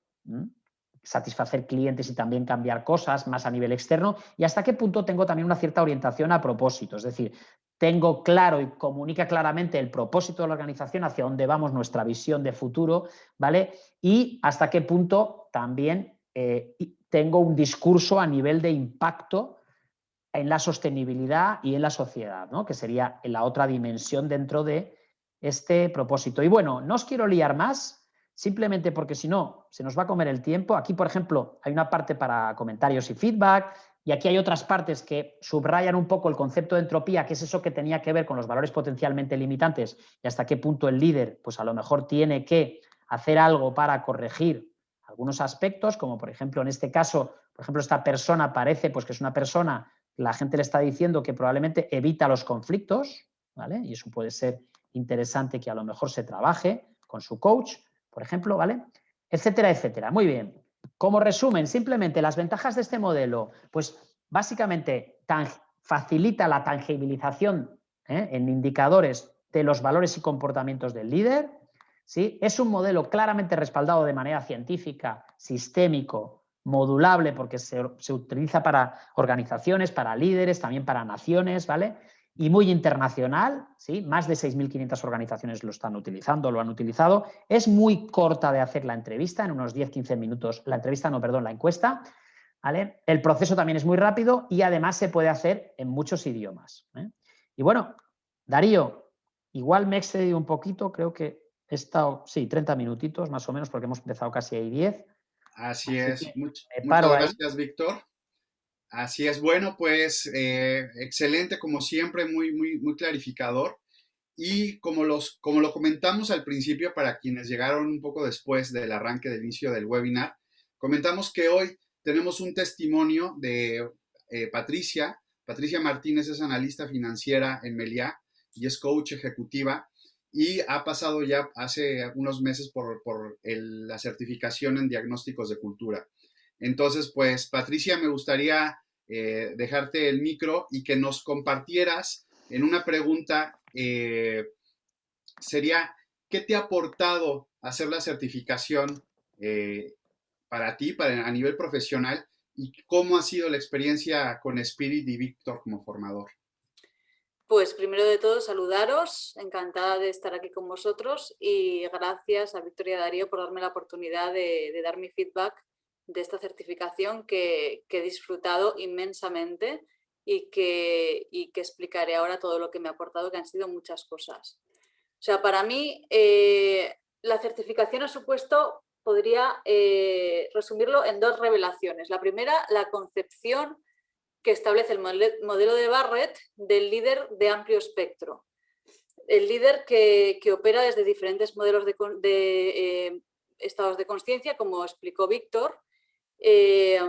satisfacer clientes y también cambiar cosas más a nivel externo y hasta qué punto tengo también una cierta orientación a propósito, es decir, tengo claro y comunica claramente el propósito de la organización, hacia dónde vamos, nuestra visión de futuro, ¿vale? Y hasta qué punto también eh, tengo un discurso a nivel de impacto en la sostenibilidad y en la sociedad, ¿no? que sería la otra dimensión dentro de este propósito. Y bueno, no os quiero liar más, simplemente porque si no, se nos va a comer el tiempo. Aquí, por ejemplo, hay una parte para comentarios y feedback, y aquí hay otras partes que subrayan un poco el concepto de entropía, que es eso que tenía que ver con los valores potencialmente limitantes y hasta qué punto el líder, pues a lo mejor tiene que hacer algo para corregir algunos aspectos, como por ejemplo en este caso, por ejemplo, esta persona parece pues que es una persona, la gente le está diciendo que probablemente evita los conflictos, ¿vale? Y eso puede ser interesante que a lo mejor se trabaje con su coach, por ejemplo, ¿vale? Etcétera, etcétera. Muy bien. Como resumen, simplemente las ventajas de este modelo, pues básicamente facilita la tangibilización ¿eh? en indicadores de los valores y comportamientos del líder. ¿sí? Es un modelo claramente respaldado de manera científica, sistémico, modulable, porque se, se utiliza para organizaciones, para líderes, también para naciones, ¿vale? Y muy internacional, ¿sí? más de 6.500 organizaciones lo están utilizando, lo han utilizado. Es muy corta de hacer la entrevista, en unos 10-15 minutos, la entrevista, no, perdón, la encuesta. ¿vale? El proceso también es muy rápido y además se puede hacer en muchos idiomas. ¿eh? Y bueno, Darío, igual me he excedido un poquito, creo que he estado, sí, 30 minutitos más o menos, porque hemos empezado casi ahí 10. Así, es, muchas gracias, Víctor. Así es, bueno, pues eh, excelente como siempre, muy, muy, muy clarificador. Y como, los, como lo comentamos al principio, para quienes llegaron un poco después del arranque del inicio del webinar, comentamos que hoy tenemos un testimonio de eh, Patricia. Patricia Martínez es analista financiera en Meliá y es coach ejecutiva y ha pasado ya hace unos meses por, por la certificación en diagnósticos de cultura. Entonces, pues, Patricia, me gustaría eh, dejarte el micro y que nos compartieras en una pregunta, eh, sería, ¿qué te ha aportado hacer la certificación eh, para ti, para, a nivel profesional, y cómo ha sido la experiencia con Spirit y Víctor como formador? Pues primero de todo saludaros, encantada de estar aquí con vosotros y gracias a Victoria Darío por darme la oportunidad de, dar mi feedback de esta certificación que, he disfrutado inmensamente y que, que, explicaré ahora todo lo que me ha aportado, que han sido muchas cosas. O sea, para mí eh, la certificación ha supuesto, podría eh, resumirlo en dos revelaciones. La primera, la concepción que establece el modelo de Barrett del líder de amplio espectro. El líder que, opera desde diferentes modelos de, eh, estados de conciencia, como explicó Víctor, eh,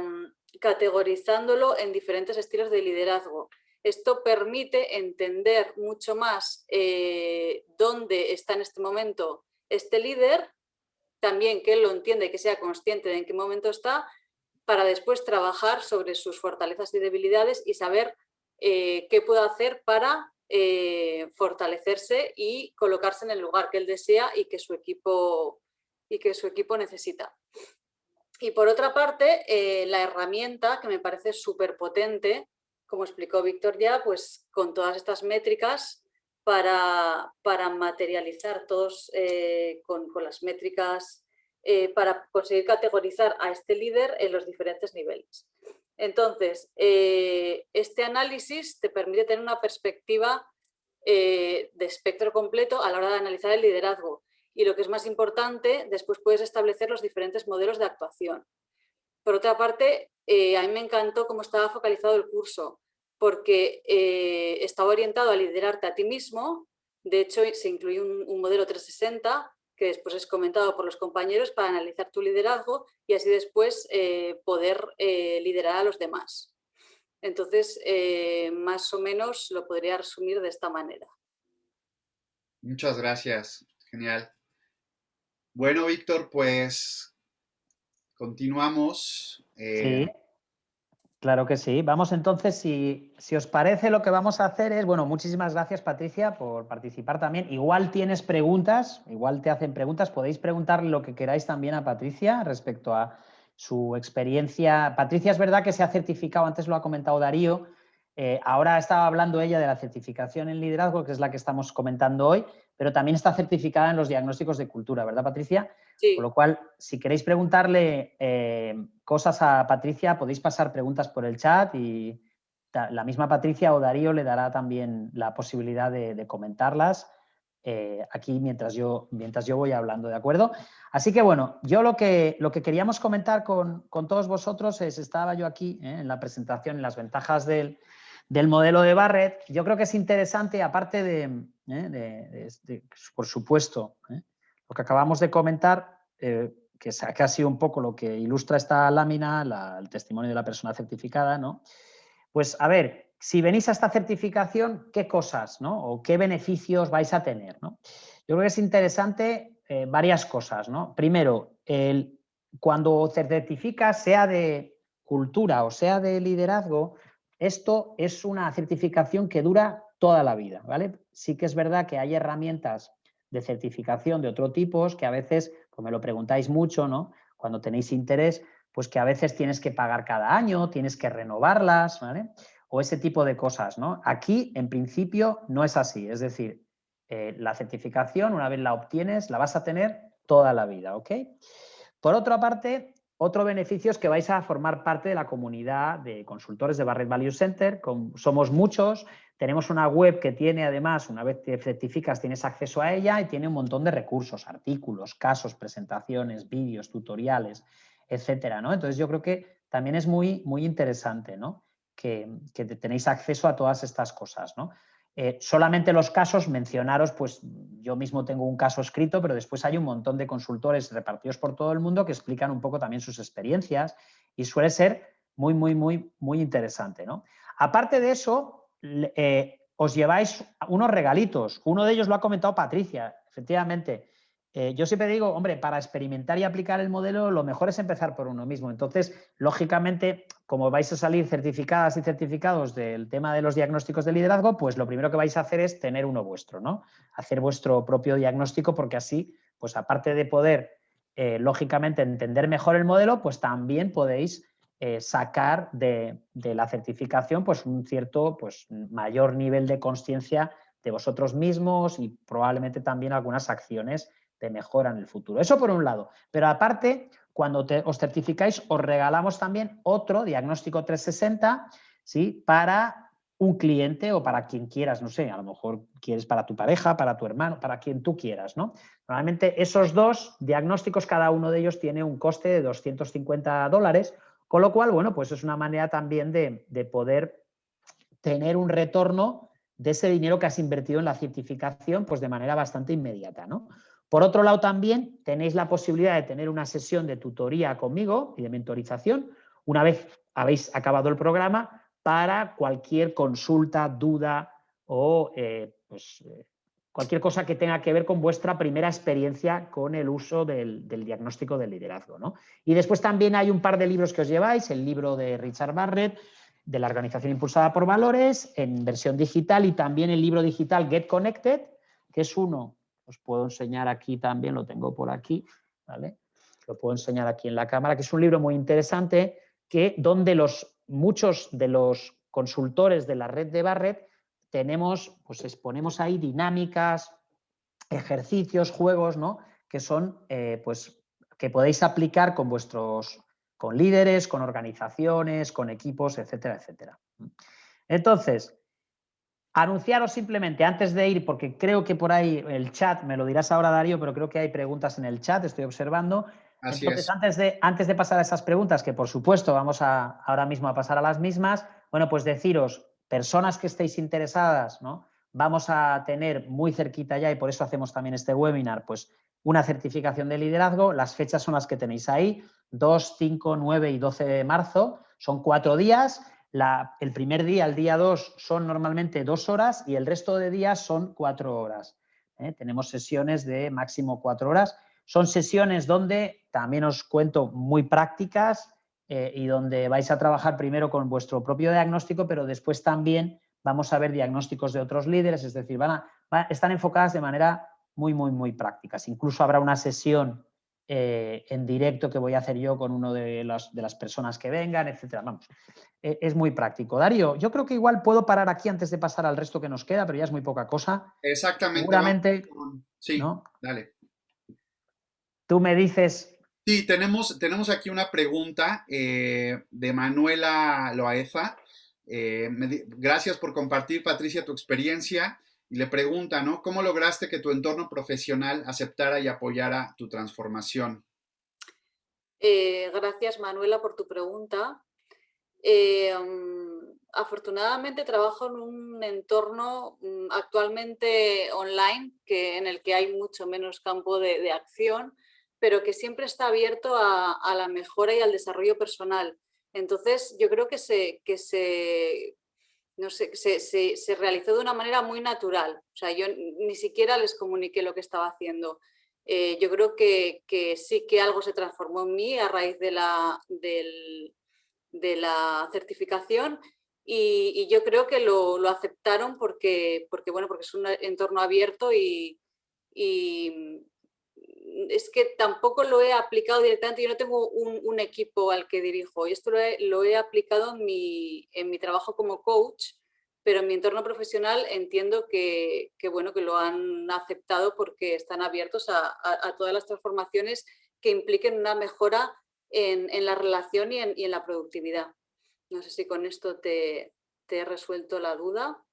categorizándolo en diferentes estilos de liderazgo. Esto permite entender mucho más eh, dónde está en este momento este líder, también que él lo entiende, que sea consciente de en qué momento está, para después trabajar sobre sus fortalezas y debilidades y saber eh, qué puedo hacer para eh, fortalecerse y colocarse en el lugar que él desea y que su equipo, y que su equipo necesita. Y por otra parte, eh, la herramienta que me parece súper potente, como explicó Víctor ya, pues con todas estas métricas para, para materializar todos con, con las métricas eh, para conseguir categorizar a este líder en los diferentes niveles. Entonces, eh, este análisis te permite tener una perspectiva eh, de espectro completo a la hora de analizar el liderazgo. Y lo que es más importante, después puedes establecer los diferentes modelos de actuación. Por otra parte, a mí me encantó cómo estaba focalizado el curso, porque estaba orientado a liderarte a ti mismo. De hecho, se incluye un, un modelo 360 que después es comentado por los compañeros para analizar tu liderazgo y así después eh, poder eh, liderar a los demás. Entonces, eh, más o menos lo podría resumir de esta manera. Muchas gracias, genial. Bueno, Víctor, pues continuamos. Sí. Claro que sí. Vamos entonces, si, os parece, lo que vamos a hacer es, bueno, muchísimas gracias Patricia por participar también. Igual tienes preguntas, igual te hacen preguntas, podéis preguntar lo que queráis también a Patricia respecto a su experiencia. Patricia es verdad que se ha certificado, antes lo ha comentado Darío, eh, ahora estaba hablando ella de la certificación en liderazgo, que es la que estamos comentando hoy, pero también está certificada en los diagnósticos de cultura, ¿verdad Patricia? Con lo cual, si queréis preguntarle eh, cosas a Patricia, podéis pasar preguntas por el chat y la misma Patricia o Darío le dará también la posibilidad de, comentarlas eh, aquí mientras yo, mientras yo voy hablando, ¿de acuerdo? Así que bueno, yo lo que, lo que queríamos comentar con, todos vosotros es, estaba yo aquí ¿eh? en la presentación, en las ventajas del, modelo de Barrett, yo creo que es interesante, aparte de, por supuesto, lo que acabamos de comentar, eh, que, ha sido un poco lo que ilustra esta lámina, el testimonio de la persona certificada, ¿no? Pues a ver, si venís a esta certificación, ¿qué cosas ¿no? o qué beneficios vais a tener? ¿no? Yo creo que es interesante eh, varias cosas. ¿no? Primero, cuando certificas, sea de cultura o sea de liderazgo, esto es una certificación que dura toda la vida. ¿vale? Sí que es verdad que hay herramientas de certificación de otro tipo, que a veces, pues me lo preguntáis mucho, ¿no? Cuando tenéis interés, pues que a veces tienes que pagar cada año, tienes que renovarlas, ¿vale? O ese tipo de cosas, ¿no? Aquí, en principio, no es así. Es decir, eh, la certificación, una vez la obtienes, la vas a tener toda la vida, ¿ok? Por otra parte, otro beneficio es que vais a formar parte de la comunidad de consultores de Barret Value Center. somos muchos, tenemos una web que tiene además, una vez te certificas, tienes acceso a ella y tiene un montón de recursos, artículos, casos, presentaciones, vídeos, tutoriales, etcétera. ¿no? Entonces yo creo que también es muy, muy interesante ¿no? que, que tenéis acceso a todas estas cosas. ¿no? Eh, solamente los casos, mencionaros, pues yo mismo tengo un caso escrito, pero después hay un montón de consultores repartidos por todo el mundo que explican un poco también sus experiencias y suele ser muy, muy, muy, muy interesante. ¿no? Aparte de eso, eh, os lleváis unos regalitos. Uno de ellos lo ha comentado Patricia, efectivamente. Eh, yo siempre digo, hombre, para experimentar y aplicar el modelo, lo mejor es empezar por uno mismo. Entonces, lógicamente, como vais a salir certificadas y certificados del tema de los diagnósticos de liderazgo, pues lo primero que vais a hacer es tener uno vuestro, ¿no? Hacer vuestro propio diagnóstico porque así, pues aparte de poder, eh, lógicamente, entender mejor el modelo, pues también podéis eh, sacar de, la certificación pues, un cierto pues, mayor nivel de conciencia de vosotros mismos y probablemente también algunas acciones de mejora en el futuro. Eso por un lado. Pero aparte, cuando os certificáis, os regalamos también otro diagnóstico 360 ¿sí? para un cliente o para quien quieras, no sé, a lo mejor quieres para tu pareja, para tu hermano, para quien tú quieras, ¿no? Normalmente esos dos diagnósticos, cada uno de ellos tiene un coste de 250 dólares, con lo cual, bueno, pues es una manera también de, de poder tener un retorno de ese dinero que has invertido en la certificación, pues de manera bastante inmediata, ¿no? Por otro lado, también tenéis la posibilidad de tener una sesión de tutoría conmigo y de mentorización una vez habéis acabado el programa para cualquier consulta, duda o eh, pues, eh, cualquier cosa que tenga que ver con vuestra primera experiencia con el uso del, diagnóstico del liderazgo. ¿no? Y después también hay un par de libros que os lleváis, el libro de Richard Barrett, de la Organización Impulsada por Valores, en versión digital, y también el libro digital Get Connected, que es uno, os puedo enseñar aquí también, lo tengo por aquí, ¿vale? Lo puedo enseñar aquí en la cámara, que es un libro muy interesante, que donde los muchos de los consultores de la red de Barrett tenemos, pues exponemos ahí dinámicas, ejercicios, juegos, ¿no? Que son, eh, pues, que podéis aplicar con vuestros, con líderes, con organizaciones, con equipos, etcétera, etcétera. Entonces, anunciaros simplemente antes de ir, porque creo que por ahí el chat, me lo dirás ahora Darío, pero creo que hay preguntas en el chat, estoy observando. Entonces, Antes, de, antes de pasar a esas preguntas, que por supuesto vamos a, ahora mismo a pasar a las mismas, bueno, pues deciros, personas que estéis interesadas, ¿no? Vamos a tener muy cerquita ya, y por eso hacemos también este webinar, pues una certificación de liderazgo. Las fechas son las que tenéis ahí, 2, 5, 9 y 12 de marzo. Son cuatro días. El primer día, el día 2, son normalmente dos horas y el resto de días son cuatro horas. ¿eh? Tenemos sesiones de máximo cuatro horas son sesiones donde también os cuento muy prácticas eh, y donde vais a trabajar primero con vuestro propio diagnóstico, pero después también vamos a ver diagnósticos de otros líderes, es decir, van están enfocadas de manera muy, muy, muy prácticas. Incluso habrá una sesión eh, en directo que voy a hacer yo con uno de, de las personas que vengan, etcétera. Vamos, eh, es muy práctico. Darío, yo creo que igual puedo parar aquí antes de pasar al resto que nos queda, pero ya es muy poca cosa. Exactamente. Seguramente. Sí, dale. Tú me dices... Sí, tenemos, tenemos aquí una pregunta eh, de Manuela Loaeza. Eh, gracias por compartir, Patricia, tu experiencia. Y le pregunta, ¿no? ¿Cómo lograste que tu entorno profesional aceptara y apoyara tu transformación? Eh, gracias, Manuela, por tu pregunta. Mm, afortunadamente trabajo en un entorno mm, actualmente online que, en el que hay mucho menos campo de acción pero que siempre está abierto a, la mejora y al desarrollo personal. Entonces, yo creo que se, que se, no sé, se, realizó de una manera muy natural. O sea, yo ni siquiera les comuniqué lo que estaba haciendo. Eh, yo creo que, sí que algo se transformó en mí a raíz de la, de la certificación y, yo creo que lo, aceptaron porque, porque, bueno, porque es un entorno abierto y, es que tampoco lo he aplicado directamente, yo no tengo un, equipo al que dirijo, y esto lo he, aplicado en mi, trabajo como coach, pero en mi entorno profesional entiendo que, bueno, que lo han aceptado porque están abiertos a, todas las transformaciones que impliquen una mejora en, la relación y en, la productividad. No sé si con esto te, te he resuelto la duda.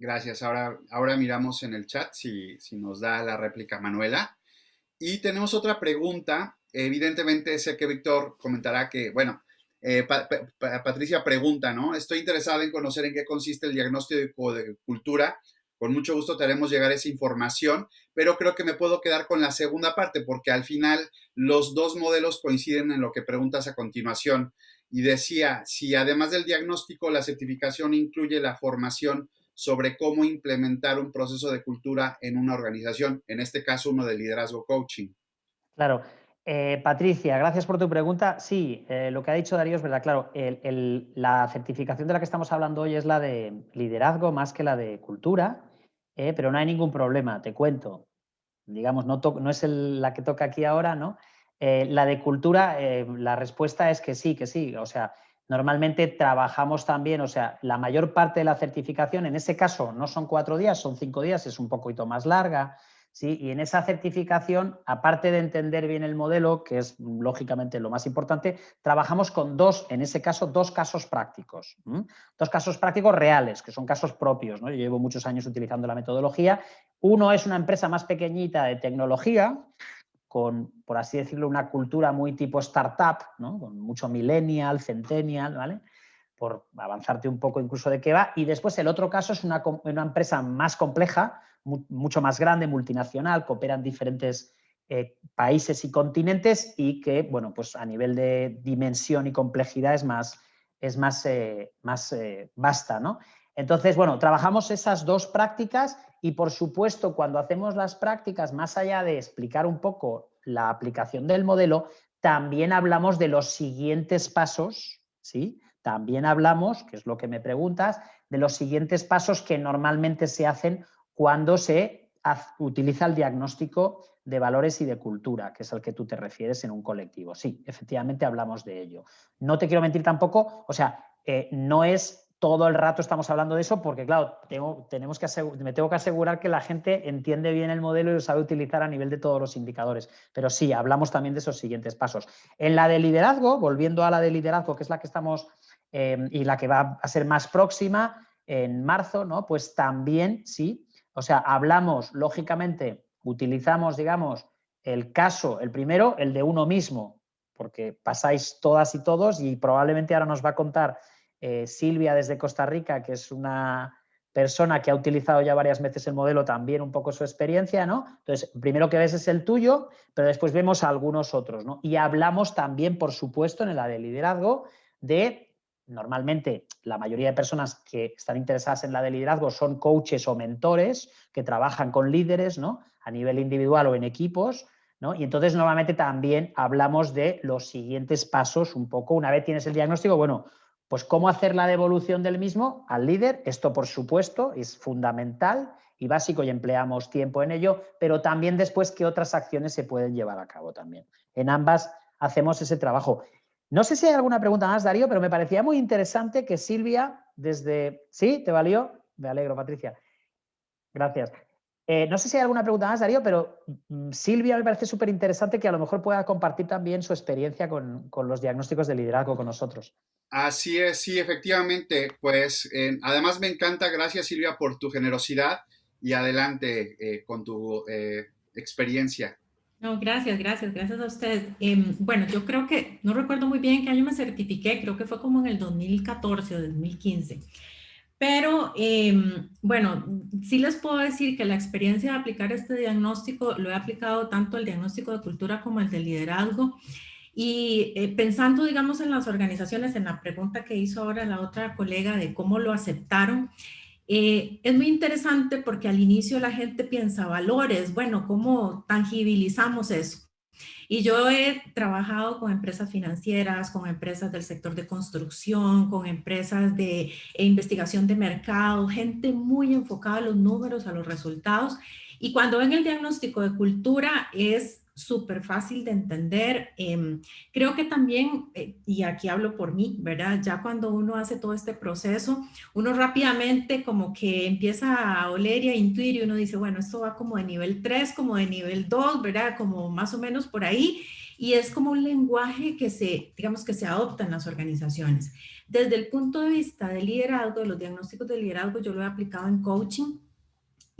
Gracias. Ahora, miramos en el chat si, nos da la réplica Manuela. Y tenemos otra pregunta. Evidentemente sé que Víctor comentará que, bueno, eh, Patricia pregunta, ¿no? Estoy interesada en conocer en qué consiste el diagnóstico de cultura. Con mucho gusto te haremos llegar esa información, pero creo que me puedo quedar con la segunda parte porque al final los dos modelos coinciden en lo que preguntas a continuación. Y decía, si además del diagnóstico, la certificación incluye la formación sobre cómo implementar un proceso de cultura en una organización, en este caso uno de liderazgo coaching. Claro. Eh, Patricia, gracias por tu pregunta. Sí, eh, lo que ha dicho Darío es verdad. Claro, la certificación de la que estamos hablando hoy es la de liderazgo más que la de cultura, eh, pero no hay ningún problema, te cuento. Digamos, no, no es la que toca aquí ahora, ¿no? La de cultura, la respuesta es que sí, que sí. O sea, normalmente trabajamos también, o sea, la mayor parte de la certificación, en ese caso no son cuatro días, son cinco días, es un poquito más larga. ¿sí? Y en esa certificación, aparte de entender bien el modelo, que es lógicamente lo más importante, trabajamos con dos, en ese caso, dos casos prácticos. Dos casos prácticos reales, que son casos propios. ¿no? Yo llevo muchos años utilizando la metodología. Uno es una empresa más pequeñita de tecnología, con, por así decirlo, una cultura muy tipo startup, ¿no? con mucho millennial, centennial, ¿vale? por avanzarte un poco incluso de qué va. Y después el otro caso es una, empresa más compleja, mucho más grande, multinacional, que opera en diferentes eh, países y continentes y que, bueno, pues a nivel de dimensión y complejidad es más, es más, eh, más eh, vasta, ¿no? Entonces, bueno, trabajamos esas dos prácticas y, por supuesto, cuando hacemos las prácticas, más allá de explicar un poco la aplicación del modelo, también hablamos de los siguientes pasos, ¿sí? También hablamos, que es lo que me preguntas, de los siguientes pasos que normalmente se hacen cuando se utiliza el diagnóstico de valores y de cultura, que es al que tú te refieres en un colectivo. Sí, efectivamente hablamos de ello. No te quiero mentir tampoco, o sea, eh, no es todo el rato estamos hablando de eso porque, claro, tenemos que me tengo que asegurar que la gente entiende bien el modelo y lo sabe utilizar a nivel de todos los indicadores. Pero sí, hablamos también de esos siguientes pasos. En la de liderazgo, volviendo a la de liderazgo, que es la que estamos eh, y la que va a ser más próxima en marzo, ¿no? Pues también, sí, o sea, hablamos, lógicamente, utilizamos, digamos, el caso, el primero, el de uno mismo, porque pasáis todas y todos y probablemente ahora nos va a contar eh, Silvia desde Costa Rica, que es una persona que ha utilizado ya varias veces el modelo, también un poco su experiencia, ¿no? Entonces, primero que ves es el tuyo, pero después vemos algunos otros, ¿no? Y hablamos también, por supuesto, en la de liderazgo, de normalmente la mayoría de personas que están interesadas en la de liderazgo son coaches o mentores que trabajan con líderes ¿no? a nivel individual o en equipos. ¿no? Y entonces normalmente también hablamos de los siguientes pasos un poco. Una vez tienes el diagnóstico, bueno, pues cómo hacer la devolución del mismo al líder. Esto, por supuesto, es fundamental y básico y empleamos tiempo en ello, pero también después qué otras acciones se pueden llevar a cabo también. En ambas hacemos ese trabajo. No sé si hay alguna pregunta más, Darío, pero me parecía muy interesante que Silvia, desde... ¿Sí? ¿Te valió? Me alegro, Patricia. Gracias. Eh, no sé si hay alguna pregunta más, Darío, pero mm, Silvia me parece súper interesante que a lo mejor pueda compartir también su experiencia con, los diagnósticos de liderazgo con nosotros. Así es, sí, efectivamente. Pues eh, además me encanta, gracias Silvia por tu generosidad y adelante eh, con tu experiencia. No, gracias, gracias, gracias a ustedes. Em, bueno, yo creo que, no recuerdo muy bien qué año me certifiqué, creo que fue como en el 2014 o 2015. Pero, em, bueno, sí les puedo decir que la experiencia de aplicar este diagnóstico lo he aplicado tanto el diagnóstico de cultura como el de liderazgo. Y eh, pensando, digamos, en las organizaciones, en la pregunta que hizo ahora la otra colega de cómo lo aceptaron, eh, es muy interesante porque al inicio la gente piensa valores, bueno, ¿cómo tangibilizamos eso? Y yo he trabajado con empresas financieras, con empresas del sector de construcción, con empresas de investigación de mercado, gente muy enfocada a los números, a los resultados. Y cuando ven el diagnóstico de cultura es súper fácil de entender. Em, creo que también, eh, y aquí hablo por mí, ¿verdad? Ya cuando uno hace todo este proceso, uno rápidamente como que empieza a oler y a intuir y uno dice, bueno, esto va como de nivel 3, como de nivel 2, ¿verdad? Como más o menos por ahí. Y es como un lenguaje que se, digamos, que se adopta en las organizaciones. Desde el punto de vista del liderazgo, de los diagnósticos de liderazgo, yo lo he aplicado en coaching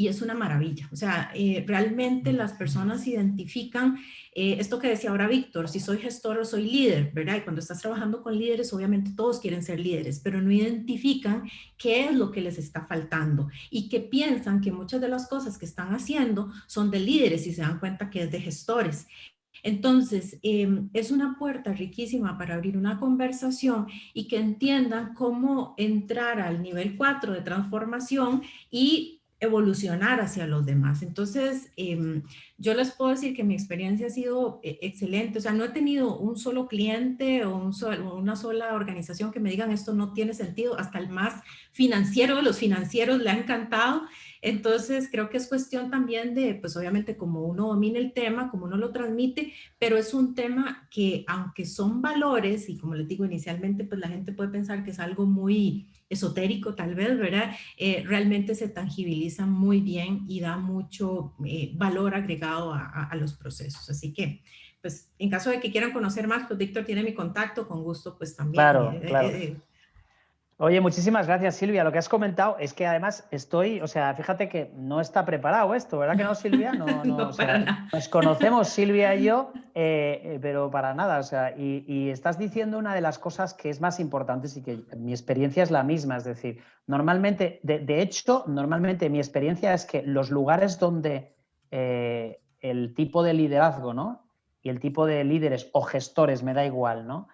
y es una maravilla. O sea, eh, realmente las personas identifican eh, esto que decía ahora Víctor, si soy gestor o soy líder, ¿verdad? Y cuando estás trabajando con líderes, obviamente todos quieren ser líderes, pero no identifican qué es lo que les está faltando y que piensan que muchas de las cosas que están haciendo son de líderes y se dan cuenta que es de gestores. Entonces, em, es una puerta riquísima para abrir una conversación y que entiendan cómo entrar al nivel 4 de transformación y evolucionar hacia los demás. Entonces, em, yo les puedo decir que mi experiencia ha sido eh, excelente. O sea, no he tenido un solo cliente o un una sola organización que me digan esto no tiene sentido. Hasta el más financiero de los financieros le ha encantado. Entonces, creo que es cuestión también de, pues obviamente como uno domina el tema, como uno lo transmite, pero es un tema que aunque son valores, y como les digo inicialmente, pues la gente puede pensar que es algo muy esotérico tal vez, ¿verdad? Eh, realmente se tangibiliza muy bien y da mucho eh, valor agregado a, los procesos. Así que, pues, en caso de que quieran conocer más, pues Víctor tiene mi contacto, con gusto, pues también. Claro, eh, claro. Oye, muchísimas gracias Silvia. Lo que has comentado es que además estoy, o sea, fíjate que no está preparado esto, ¿verdad que no, Silvia? No, no, nos conocemos Silvia y yo, eh, eh, pero para nada. O sea, y, estás diciendo una de las cosas que es más importantes y que mi experiencia es la misma. Es decir, normalmente, de, hecho, normalmente mi experiencia es que los lugares donde eh, el tipo de liderazgo, ¿no? Y el tipo de líderes o gestores, me da igual, ¿no?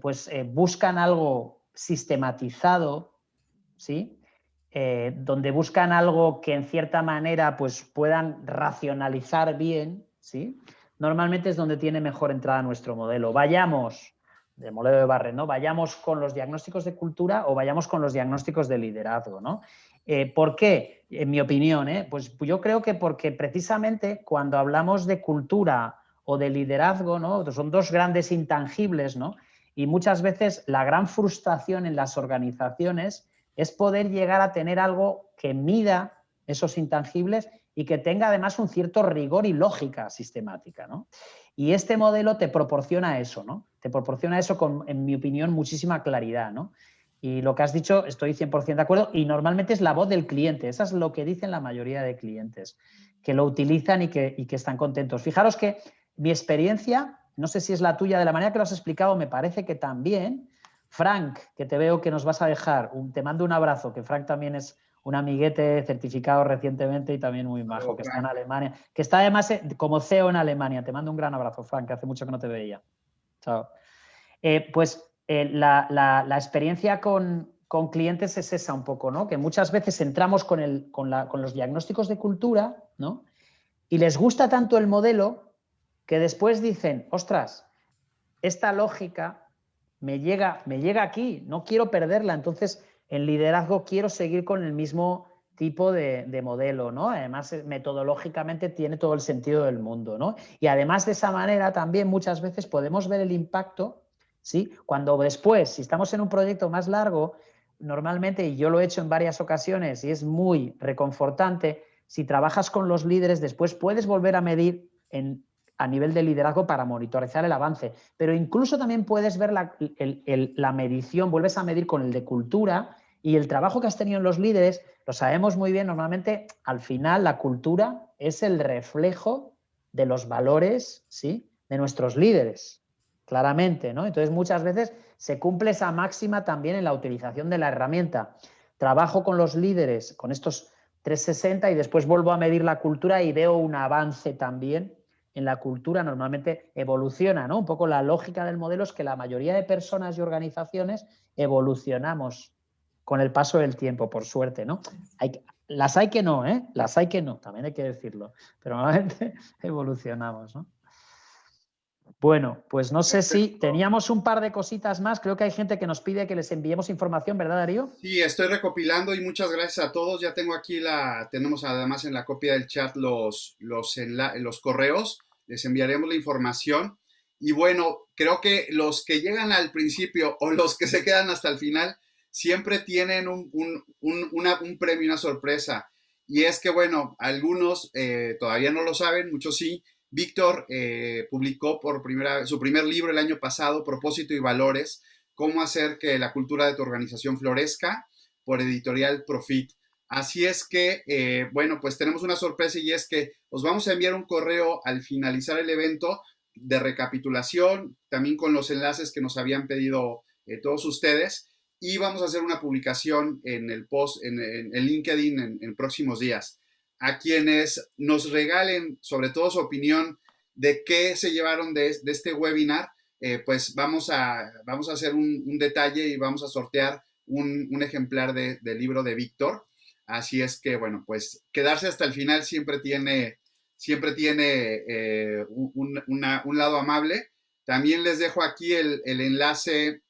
pues buscan algo sistematizado, ¿sí? Eh, donde buscan algo que en cierta manera pues, puedan racionalizar bien, ¿sí? normalmente es donde tiene mejor entrada nuestro modelo. Vayamos, de modelo de Barre, ¿no? vayamos con los diagnósticos de cultura o vayamos con los diagnósticos de liderazgo. ¿no? Eh, ¿Por qué? En mi opinión, ¿eh? pues yo creo que porque precisamente cuando hablamos de cultura o de liderazgo, ¿no? son dos grandes intangibles, ¿no? Y muchas veces la gran frustración en las organizaciones es poder llegar a tener algo que mida esos intangibles y que tenga además un cierto rigor y lógica sistemática. Y este modelo te proporciona eso, ¿no? Te proporciona eso con, en mi opinión, muchísima claridad. ¿no? Y lo que has dicho, estoy 100% de acuerdo, y normalmente es la voz del cliente, eso es lo que dicen la mayoría de clientes, que lo utilizan y que, y que están contentos. Fijaros que mi experiencia no sé si es la tuya, de la manera que lo has explicado, me parece que también. Frank, que te veo que nos vas a dejar, te mando un abrazo, que Frank también es un amiguete certificado recientemente y también muy majo, que está en Alemania, que está además eh, como CEO en Alemania. Te mando un gran abrazo, Frank, que hace mucho que no te veía. Chao. Eh, pues eh, la, experiencia con, clientes es esa un poco, ¿no? Que muchas veces entramos con, el, con, con los diagnósticos de cultura, ¿no? Y les gusta tanto el modelo que después dicen, ostras, esta lógica me llega, me llega aquí, no quiero perderla, entonces en liderazgo quiero seguir con el mismo tipo de, modelo, ¿no? Además, eh, metodológicamente tiene todo el sentido del mundo, ¿no? Y además de esa manera también muchas veces podemos ver el impacto, ¿sí? Cuando después, si estamos en un proyecto más largo, normalmente, y yo lo he hecho en varias ocasiones y es muy reconfortante, si trabajas con los líderes, después puedes volver a medir en a nivel de liderazgo para monitorizar el avance. Pero incluso también puedes ver la, la, medición, vuelves a medir con el de cultura y el trabajo que has tenido en los líderes, lo sabemos muy bien, normalmente al final la cultura es el reflejo de los valores ¿sí? de nuestros líderes, claramente. ¿no? Entonces muchas veces se cumple esa máxima también en la utilización de la herramienta. Trabajo con los líderes, con estos 360 y después vuelvo a medir la cultura y veo un avance también en la cultura normalmente evoluciona, ¿no? Un poco la lógica del modelo es que la mayoría de personas y organizaciones evolucionamos con el paso del tiempo, por suerte, ¿no? Las hay que no, ¿eh? Las hay que no, también hay que decirlo, pero normalmente evolucionamos, ¿no? Bueno, pues no sé si teníamos un par de cositas más. Creo que hay gente que nos pide que les enviemos información, ¿verdad, Darío? Sí, estoy recopilando y muchas gracias a todos. Ya tengo aquí la, tenemos además en la copia del chat los, los, los correos. Les enviaremos la información. Y bueno, creo que los que llegan al principio o los que se quedan hasta el final siempre tienen un, un, premio, una sorpresa. Y es que, bueno, algunos eh, todavía no lo saben, muchos sí Víctor eh, publicó por primera su primer libro el año pasado, Propósito y Valores, cómo hacer que la cultura de tu organización florezca, por editorial Profit. Así es que, eh, bueno, pues tenemos una sorpresa y es que os vamos a enviar un correo al finalizar el evento de recapitulación, también con los enlaces que nos habían pedido eh, todos ustedes, y vamos a hacer una publicación en el post, en, en, LinkedIn en próximos días a quienes nos regalen sobre todo su opinión de qué se llevaron de, este webinar, eh, pues vamos a, vamos a hacer un, detalle y vamos a sortear un, ejemplar del libro de Víctor. Así es que, bueno, pues quedarse hasta el final siempre tiene, siempre tiene eh, un, lado amable. También les dejo aquí el, enlace,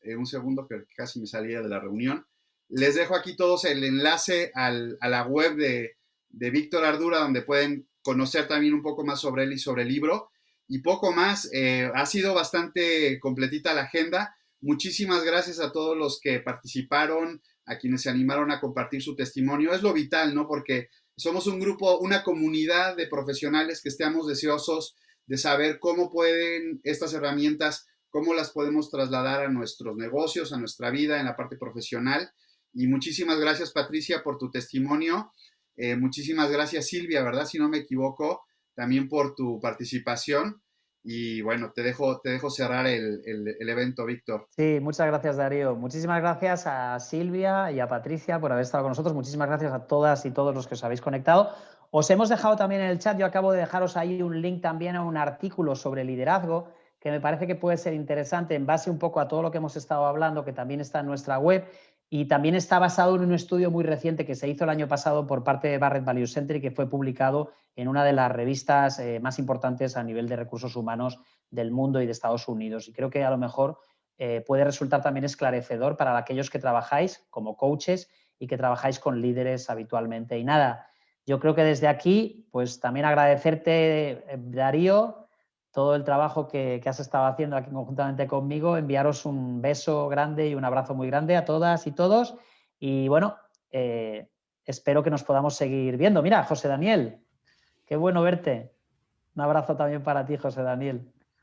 eh, un segundo que casi me salía de la reunión, Les dejo aquí todos el enlace a la web de, de Víctor Ardura, donde pueden conocer también un poco más sobre él y sobre el libro. Y poco más, eh, ha sido bastante completita la agenda. Muchísimas gracias a todos los que participaron, a quienes se animaron a compartir su testimonio. Es lo vital, ¿no? Porque somos un grupo, una comunidad de profesionales que estamos deseosos de saber cómo pueden estas herramientas, cómo las podemos trasladar a nuestros negocios, a nuestra vida en la parte profesional. Y muchísimas gracias, Patricia, por tu testimonio. Eh, muchísimas gracias, Silvia, ¿verdad? Si no me equivoco, también por tu participación. Y bueno, te dejo, te dejo cerrar el, el, evento, Víctor. Sí, muchas gracias, Darío. Muchísimas gracias a Silvia y a Patricia por haber estado con nosotros. Muchísimas gracias a todas y todos los que os habéis conectado. Os hemos dejado también en el chat, yo acabo de dejaros ahí un link también a un artículo sobre liderazgo que me parece que puede ser interesante en base un poco a todo lo que hemos estado hablando, que también está en nuestra web y también está basado en un estudio muy reciente que se hizo el año pasado por parte de Barrett Value Center y que fue publicado en una de las revistas eh, más importantes a nivel de recursos humanos del mundo y de Estados Unidos. Y creo que a lo mejor eh, puede resultar también esclarecedor para aquellos que trabajáis como coaches y que trabajáis con líderes habitualmente. Y nada, yo creo que desde aquí, pues también agradecerte, eh, Darío, todo el trabajo que, has estado haciendo aquí conjuntamente conmigo, enviaros un beso grande y un abrazo muy grande a todas y todos. Y bueno, eh, espero que nos podamos seguir viendo. Mira, José Daniel, qué bueno verte. Un abrazo también para ti, José Daniel.